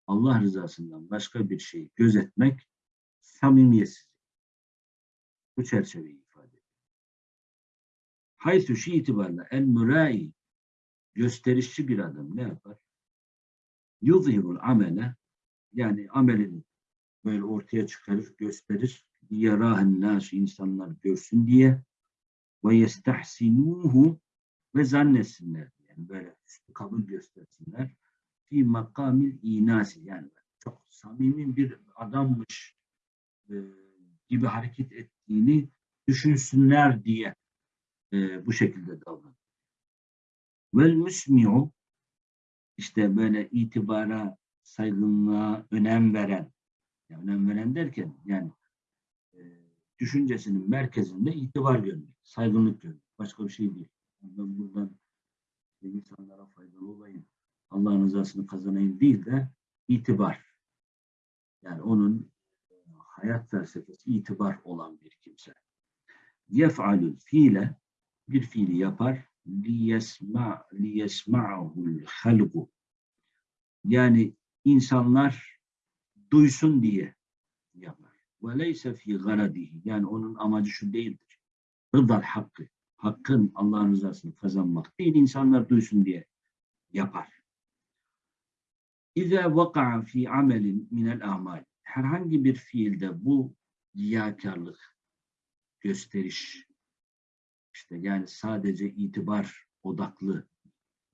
Allah rızasından başka bir şeyi gözetmek samimiyetsiz. Bu çerçeveyi Haythu şu itibarla el mürai gösterişçi bir adam ne yapar? Yuzhirul amele yani amelini böyle ortaya çıkarır, gösterir. Yarahen nasu insanlar görsün diye ve yestahsinuhu ve zannetsinler. Yani böyle kabul göstersinler. Fi makamil inasi yani çok samimi bir adammış e, gibi hareket ettiğini düşünsünler diye e, bu şekilde davranır. Vel müsmi'u işte böyle itibara, saygınlığa önem veren, yani önem veren derken yani e, düşüncesinin merkezinde itibar görmek, saygınlık görmek. Başka bir şey değil. Ben buradan insanlara faydalı olayım, Allah'ın rızasını kazanayım değil de itibar. Yani onun e, hayat felsefesi itibar olan bir kimse. Yef'alül fiile bir fiili yapar liyesma liyesma'hul halqu yani insanlar duysun diye yapar. Leyse fi garadihi yani onun amacı şu değildir. Rıdal hakkı. Hakkın Allah'ın rızasını kazanmak değil insanlar duysun diye yapar. İze vaka'a fi amelin minel amal. Herhangi bir fiilde bu riyakarlık, gösteriş, işte yani sadece itibar odaklı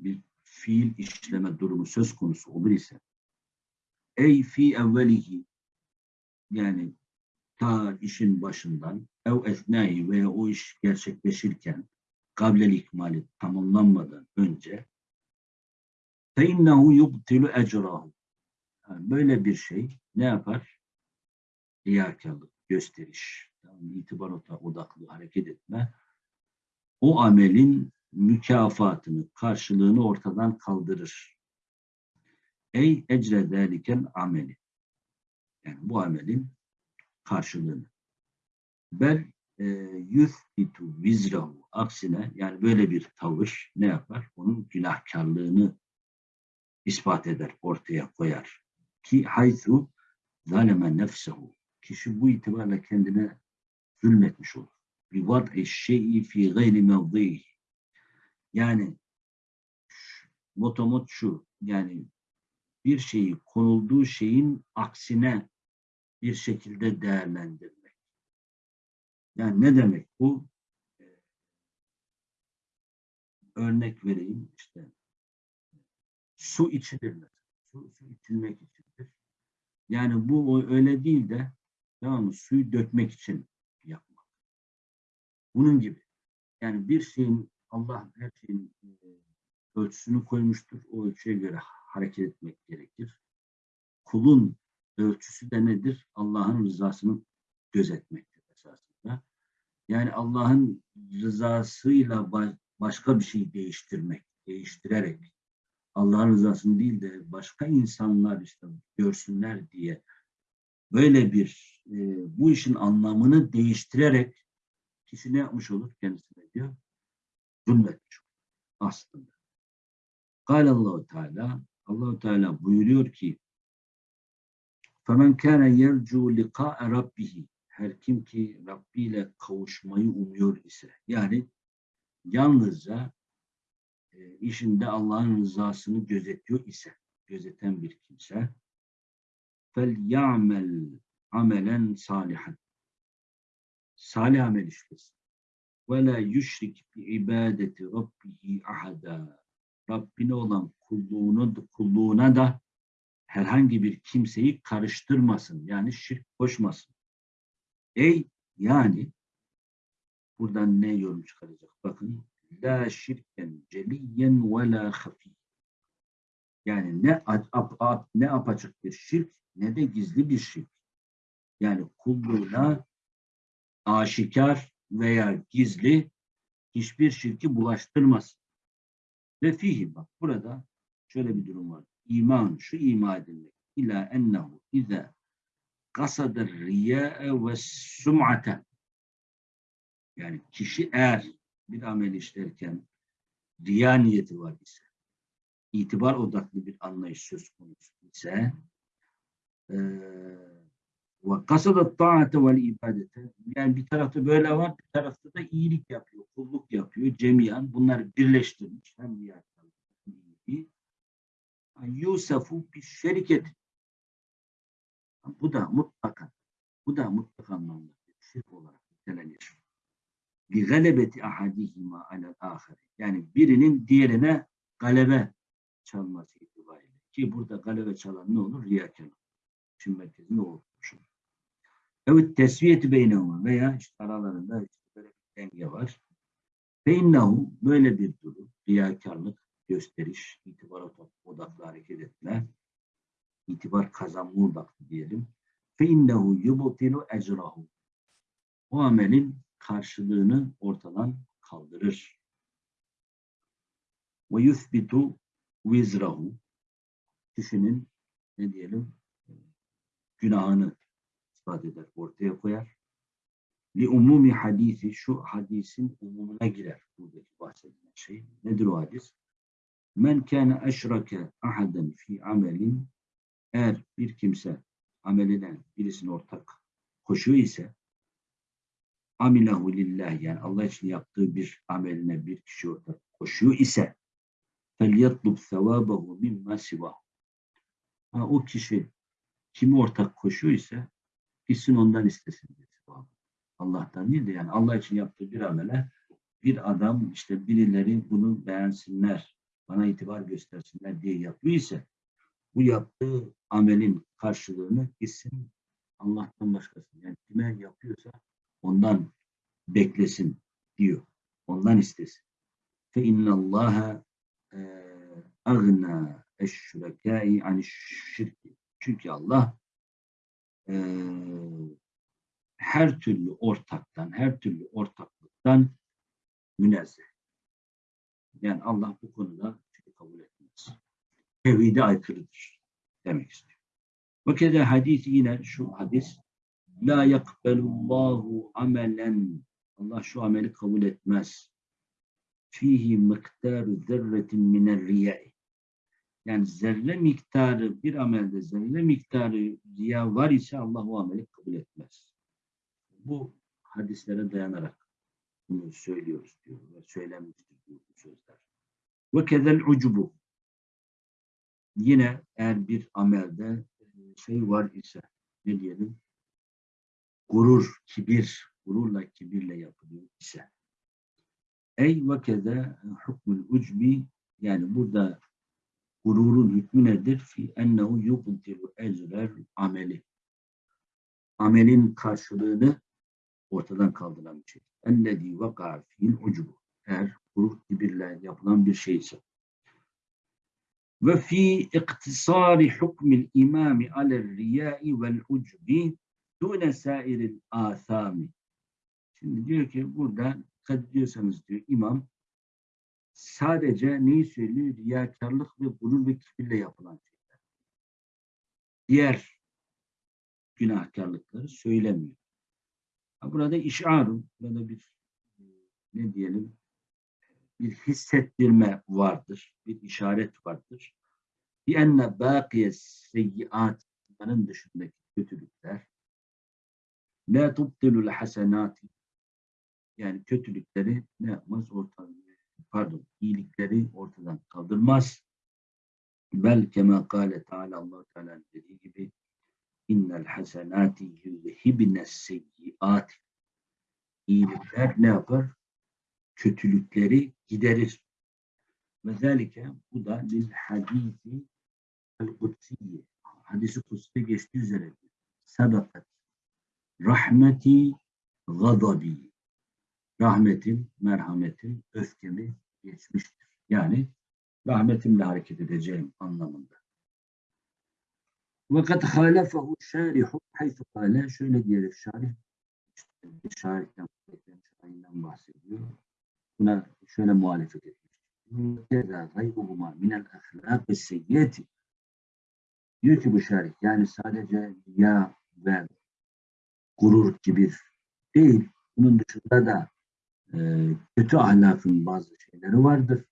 bir fiil işleme durumu söz konusu olur ise ey fi evvelihi yani ta işin başından ev esnai veya o iş gerçekleşirken kablel ikmali tamamlanmadan önce fe innehu yubtilu ecrahu böyle bir şey ne yapar? Riyakarlık, gösteriş, yani itibar odaklı hareket etme o amelin mükafatını, karşılığını ortadan kaldırır. Ey ecre zâlikel ameli. Yani bu amelin karşılığını. Bel e, yuthbitu vizrahu. Aksine yani böyle bir tavır ne yapar? Onun günahkarlığını ispat eder, ortaya koyar. Ki haythu zaleme nefsehu. Kişi bu itibarla kendine zulmetmiş olur. Bi vad'i şey'i fi gayri mevdihi. Yani motomot şu, yani bir şeyi konulduğu şeyin aksine bir şekilde değerlendirmek. Yani ne demek bu? Ee, Örnek vereyim işte. Su içilir mesela. Su, su içilmek içindir. Yani bu öyle değil de tamam mı? Suyu dökmek için. Bunun gibi. Yani bir şeyin Allah her şeyin e, ölçüsünü koymuştur. O ölçüye göre hareket etmek gerekir. Kulun ölçüsü de nedir? Allah'ın rızasını gözetmektir esasında. Yani Allah'ın rızasıyla ba- başka bir şey değiştirmek, değiştirerek Allah'ın rızasını değil de başka insanlar işte görsünler diye böyle bir e, bu işin anlamını değiştirerek kişi ne yapmış olur kendisine diyor? Zulmetmiş olur aslında. Allahu Teala Allahu Teala buyuruyor ki فَمَنْ كَانَ يَرْجُوا لِقَاءَ رَبِّهِ Her kim ki Rabbi ile kavuşmayı umuyor ise yani yalnızca e, işinde Allah'ın rızasını gözetiyor ise gözeten bir kimse فَلْيَعْمَلْ amelen salihan salih amel işlesin ve la yüşrik bi ibadeti rabbihi ahada Rabbine olan kulluğunu, kulluğuna da herhangi bir kimseyi karıştırmasın. Yani şirk koşmasın. Ey yani buradan ne yorum çıkaracak? Bakın la şirken celiyen ve la hafi. Yani ne ap, ap, ne apaçık bir şirk ne de gizli bir şirk. Yani kulluğuna aşikar veya gizli hiçbir şirki bulaştırmasın. Ve fihi bak burada şöyle bir durum var. İman, şu ima edilmek. İla ennehu ize kasadır riyâe ve sum'ate. Yani kişi eğer bir amel işlerken riya niyeti var ise, itibar odaklı bir anlayış söz konusu ise ve kasada taate vel ibadete yani bir tarafta böyle var bir tarafta da iyilik yapıyor, kulluk yapıyor cemiyan bunları birleştirmiş hem riyakarlık hem iyiliği Yusufu bir şeriket bu da mutlaka bu da mutlaka anlamda şirk olarak nitelenir. Bir galebeti ahadihima alel ahir. Yani birinin diğerine galebe çalması itibariyle. Ki burada galebe çalan ne olur? Riyakarlık. İşin merkezinde olur. Evet tesviyeti beynehuma veya işte aralarında böyle bir denge var. Feinnehu böyle bir durum, riyakarlık, gösteriş, itibar odaklı hareket etme, itibar kazanma odaklı diyelim. Feinnehu yubtilu ecrahu. O amelin karşılığını ortadan kaldırır. Ve yuthbitu vizrahu. Kişinin ne diyelim günahını ispat eder, ortaya koyar. Li umumi hadisi şu hadisin umumuna girer buradaki bahsedilen şey. Nedir o hadis? Men kâne eşrake ahaden fi amelin eğer bir kimse ameline birisini ortak koşuyor ise amilahu lillah yani Allah için yaptığı bir ameline bir kişi ortak koşuyor ise sevabahu mimma sivahu ha, o kişi kimi ortak koşuyor ise gitsin ondan istesin. Allah'tan değil de yani Allah için yaptığı bir amele bir adam işte birileri bunu beğensinler, bana itibar göstersinler diye yapıyor ise bu yaptığı amelin karşılığını gitsin Allah'tan başkası. Yani kime yapıyorsa ondan beklesin diyor. Ondan istesin. Fe innallaha agna eşşürekâi ani şirki. Çünkü Allah eee, her türlü ortaktan, her türlü ortaklıktan münezzeh. Yani Allah bu konuda şey kabul etmez. Tevhide aykırıdır demek istiyor. Ve kede hadis yine şu hadis La yakbelullahu amelen Allah şu ameli kabul etmez. Fihi miktaru zerretin miner riyai yani zerre miktarı bir amelde zerre miktarı riya var ise Allah o ameli kabul etmez. Bu hadislere dayanarak bunu söylüyoruz diyor ve söylenmiştir diyor bu sözler. Ve kezel ucubu yine eğer bir amelde şey var ise ne diyelim gurur, kibir, gururla kibirle yapılıyor ise ey ve keze hukmul ucbi yani burada gururun hükmü nedir? Fi ennehu yubtilu ecrer ameli. Amelin karşılığını ortadan kaldıran bir şey. Ellezî vekâ fîl ucubu. Eğer gurur kibirle yapılan bir şeyse. Ve fi iktisari hukmil imami aler riyai vel ucbi dune sairil âthâmi. Şimdi diyor ki burada dikkat ediyorsanız diyor imam sadece neyi söylüyor? Riyakarlık ve gurur ve kibirle yapılan şeyler. Diğer günahkarlıkları söylemiyor. Burada işarun, burada bir e, ne diyelim bir hissettirme vardır, bir işaret vardır. Bir enne bâkiye seyyiat bunların dışındaki kötülükler la tubtilul hasenati yani kötülükleri ne yapmaz ortadan pardon iyilikleri ortadan kaldırmaz. Bel kema kâle Teala Allah Teala dediği gibi innel hasenati yuzhibne seyyiat iyilikler ne yapar? Kötülükleri giderir. Ve zelike bu da lil hadisi el kutsiyi hadisi kutsi geçtiği üzere sadakat rahmeti gadabi rahmetim, merhametim, öfkemi geçmiştir. Yani rahmetimle hareket edeceğim anlamında. Fakat halefehu şarihu haythu kâle şöyle diyerek şarih şarihten şairinden bahsediyor. Buna şöyle muhalefet etmiş. Keza gayruhuma minel ahlâk seyyiyeti diyor ki bu şarih yani sadece ya ve gurur kibir değil bunun dışında da e, kötü ahlakın bazı şeyleri vardır.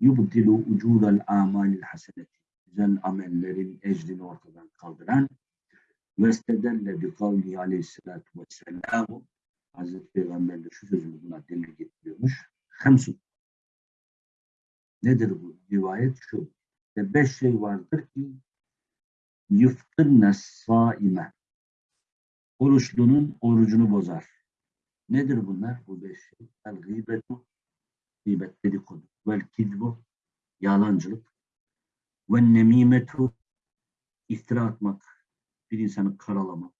Yubtilu ucudal amalil haseneti. Güzel amellerin ecrini ortadan kaldıran ve istedelle bi kavli aleyhissalatu vesselamu Hazreti Peygamber de şu sözünü buna delil getiriyormuş. Hemsun. Nedir bu? Rivayet şu. İşte beş şey vardır ki yuftırne saime. Oruçlunun orucunu bozar. Nedir bunlar? Bu beş şey. El gıybetu, gıybet dedikodu. Vel kidbu, yalancılık. Ve nemimetu, iftira atmak, bir insanı karalamak.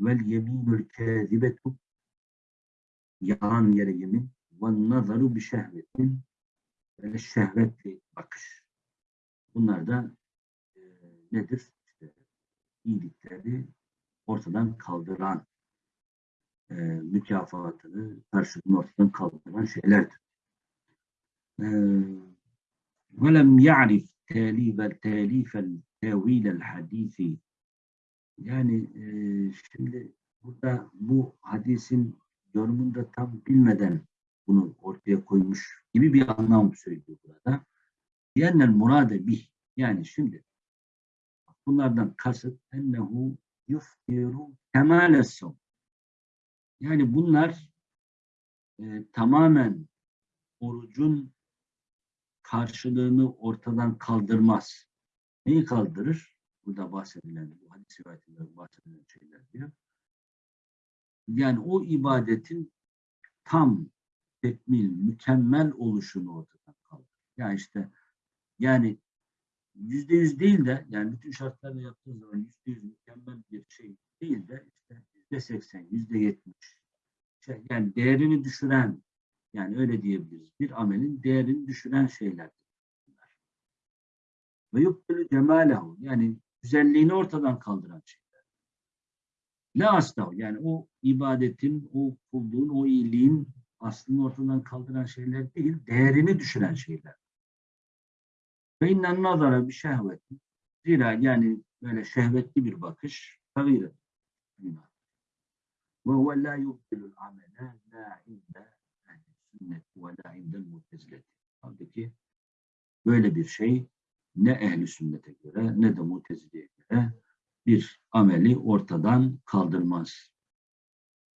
Vel yeminül kâzibetu, yalan yere yemin. Ve nazaru bir şehvetin, ve şehvetli bakış. Bunlar da e, nedir? İşte iyilikleri ortadan kaldıran e, mükafatını, karşılığını ortadan kaldıran şeylerdir. E, وَلَمْ يَعْرِفْ تَالِيبَ الْتَالِيفَ الْتَوِيلَ الْحَد۪يثِ Yani e, şimdi burada bu hadisin yorumunda tam bilmeden bunu ortaya koymuş gibi bir anlam söylüyor burada. Diyenler murade bih. Yani şimdi bunlardan kasıt ennehu yuftiru kemales yani bunlar e, tamamen orucun karşılığını ortadan kaldırmaz. Neyi kaldırır? Burada bahsedilen, bu hadis rivayetinde bahsedilen şeyler diyor. Yani o ibadetin tam, tekmil, mükemmel oluşunu ortadan kaldırır. Yani işte yani yüzde yüz değil de yani bütün şartlarla yaptığı zaman yüzde yüz mükemmel bir şey değil de işte yüzde seksen, yüzde yetmiş. Şey, yani değerini düşüren, yani öyle diyebiliriz. Bir amelin değerini düşüren şeyler. Ve yubtilu cemalehu yani güzelliğini ortadan kaldıran şeyler. La aslahu yani o ibadetin, o kulluğun, o iyiliğin aslını ortadan kaldıran şeyler değil, değerini düşüren şeyler. Ve innen nazara bir şehveti. Zira yani böyle şehvetli bir bakış, tagire. Ve huve la yubtilul amele la inde sünnet ve la indel mutezileti. Halbuki böyle bir şey ne ehli sünnete göre ne de mutezileye göre bir ameli ortadan kaldırmaz.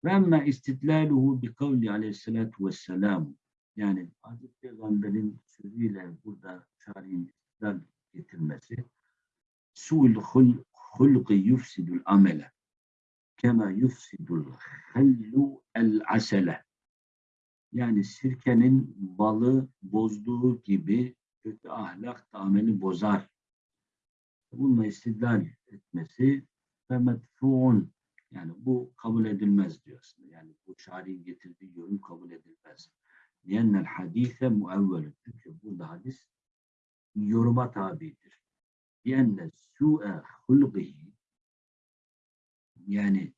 Ve emme istidlaluhu bi kavli aleyhissalatu vesselam yani Hazreti Peygamber'in sözüyle burada şari'in istidlal getirmesi su'l hul- hulqi yufsidul amele kema yufsidul hallu el asele yani sirkenin balı bozduğu gibi kötü ahlak da ameli bozar. Bununla istidlal etmesi ve medfuun yani bu kabul edilmez diyor aslında. Yani bu şari'nin getirdiği yorum kabul edilmez. Liyennel hadise muevvelü. Çünkü burada hadis yoruma tabidir. Liyenne su'e hulgihi yani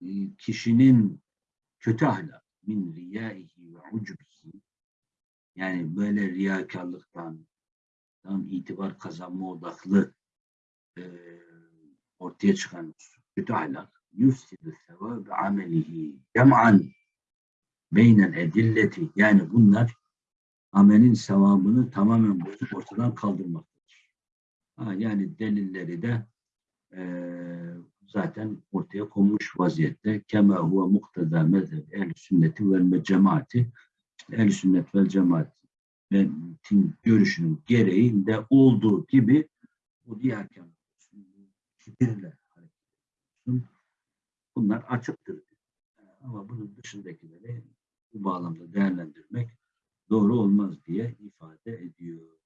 e, kişinin kötü ahlak min riyaihi ve ucubihi yani böyle riyakarlıktan tam itibar kazanma odaklı e, ortaya çıkan kötü ahlak yufsidu sevâbe amelihi cem'an beynel edilleti yani bunlar amelin sevabını tamamen bozup ortadan kaldırmaktadır. Ha, yani delilleri de e, zaten ortaya konmuş vaziyette. Kema huve mukteda mezheb ehl sünneti vel cemaati ehl sünnet vel cemaatin görüşünün gereğinde olduğu gibi bu diğer kibirle. Bunlar açıktır. Ama bunun dışındakileri bu bağlamda değerlendirmek doğru olmaz diye ifade ediyor.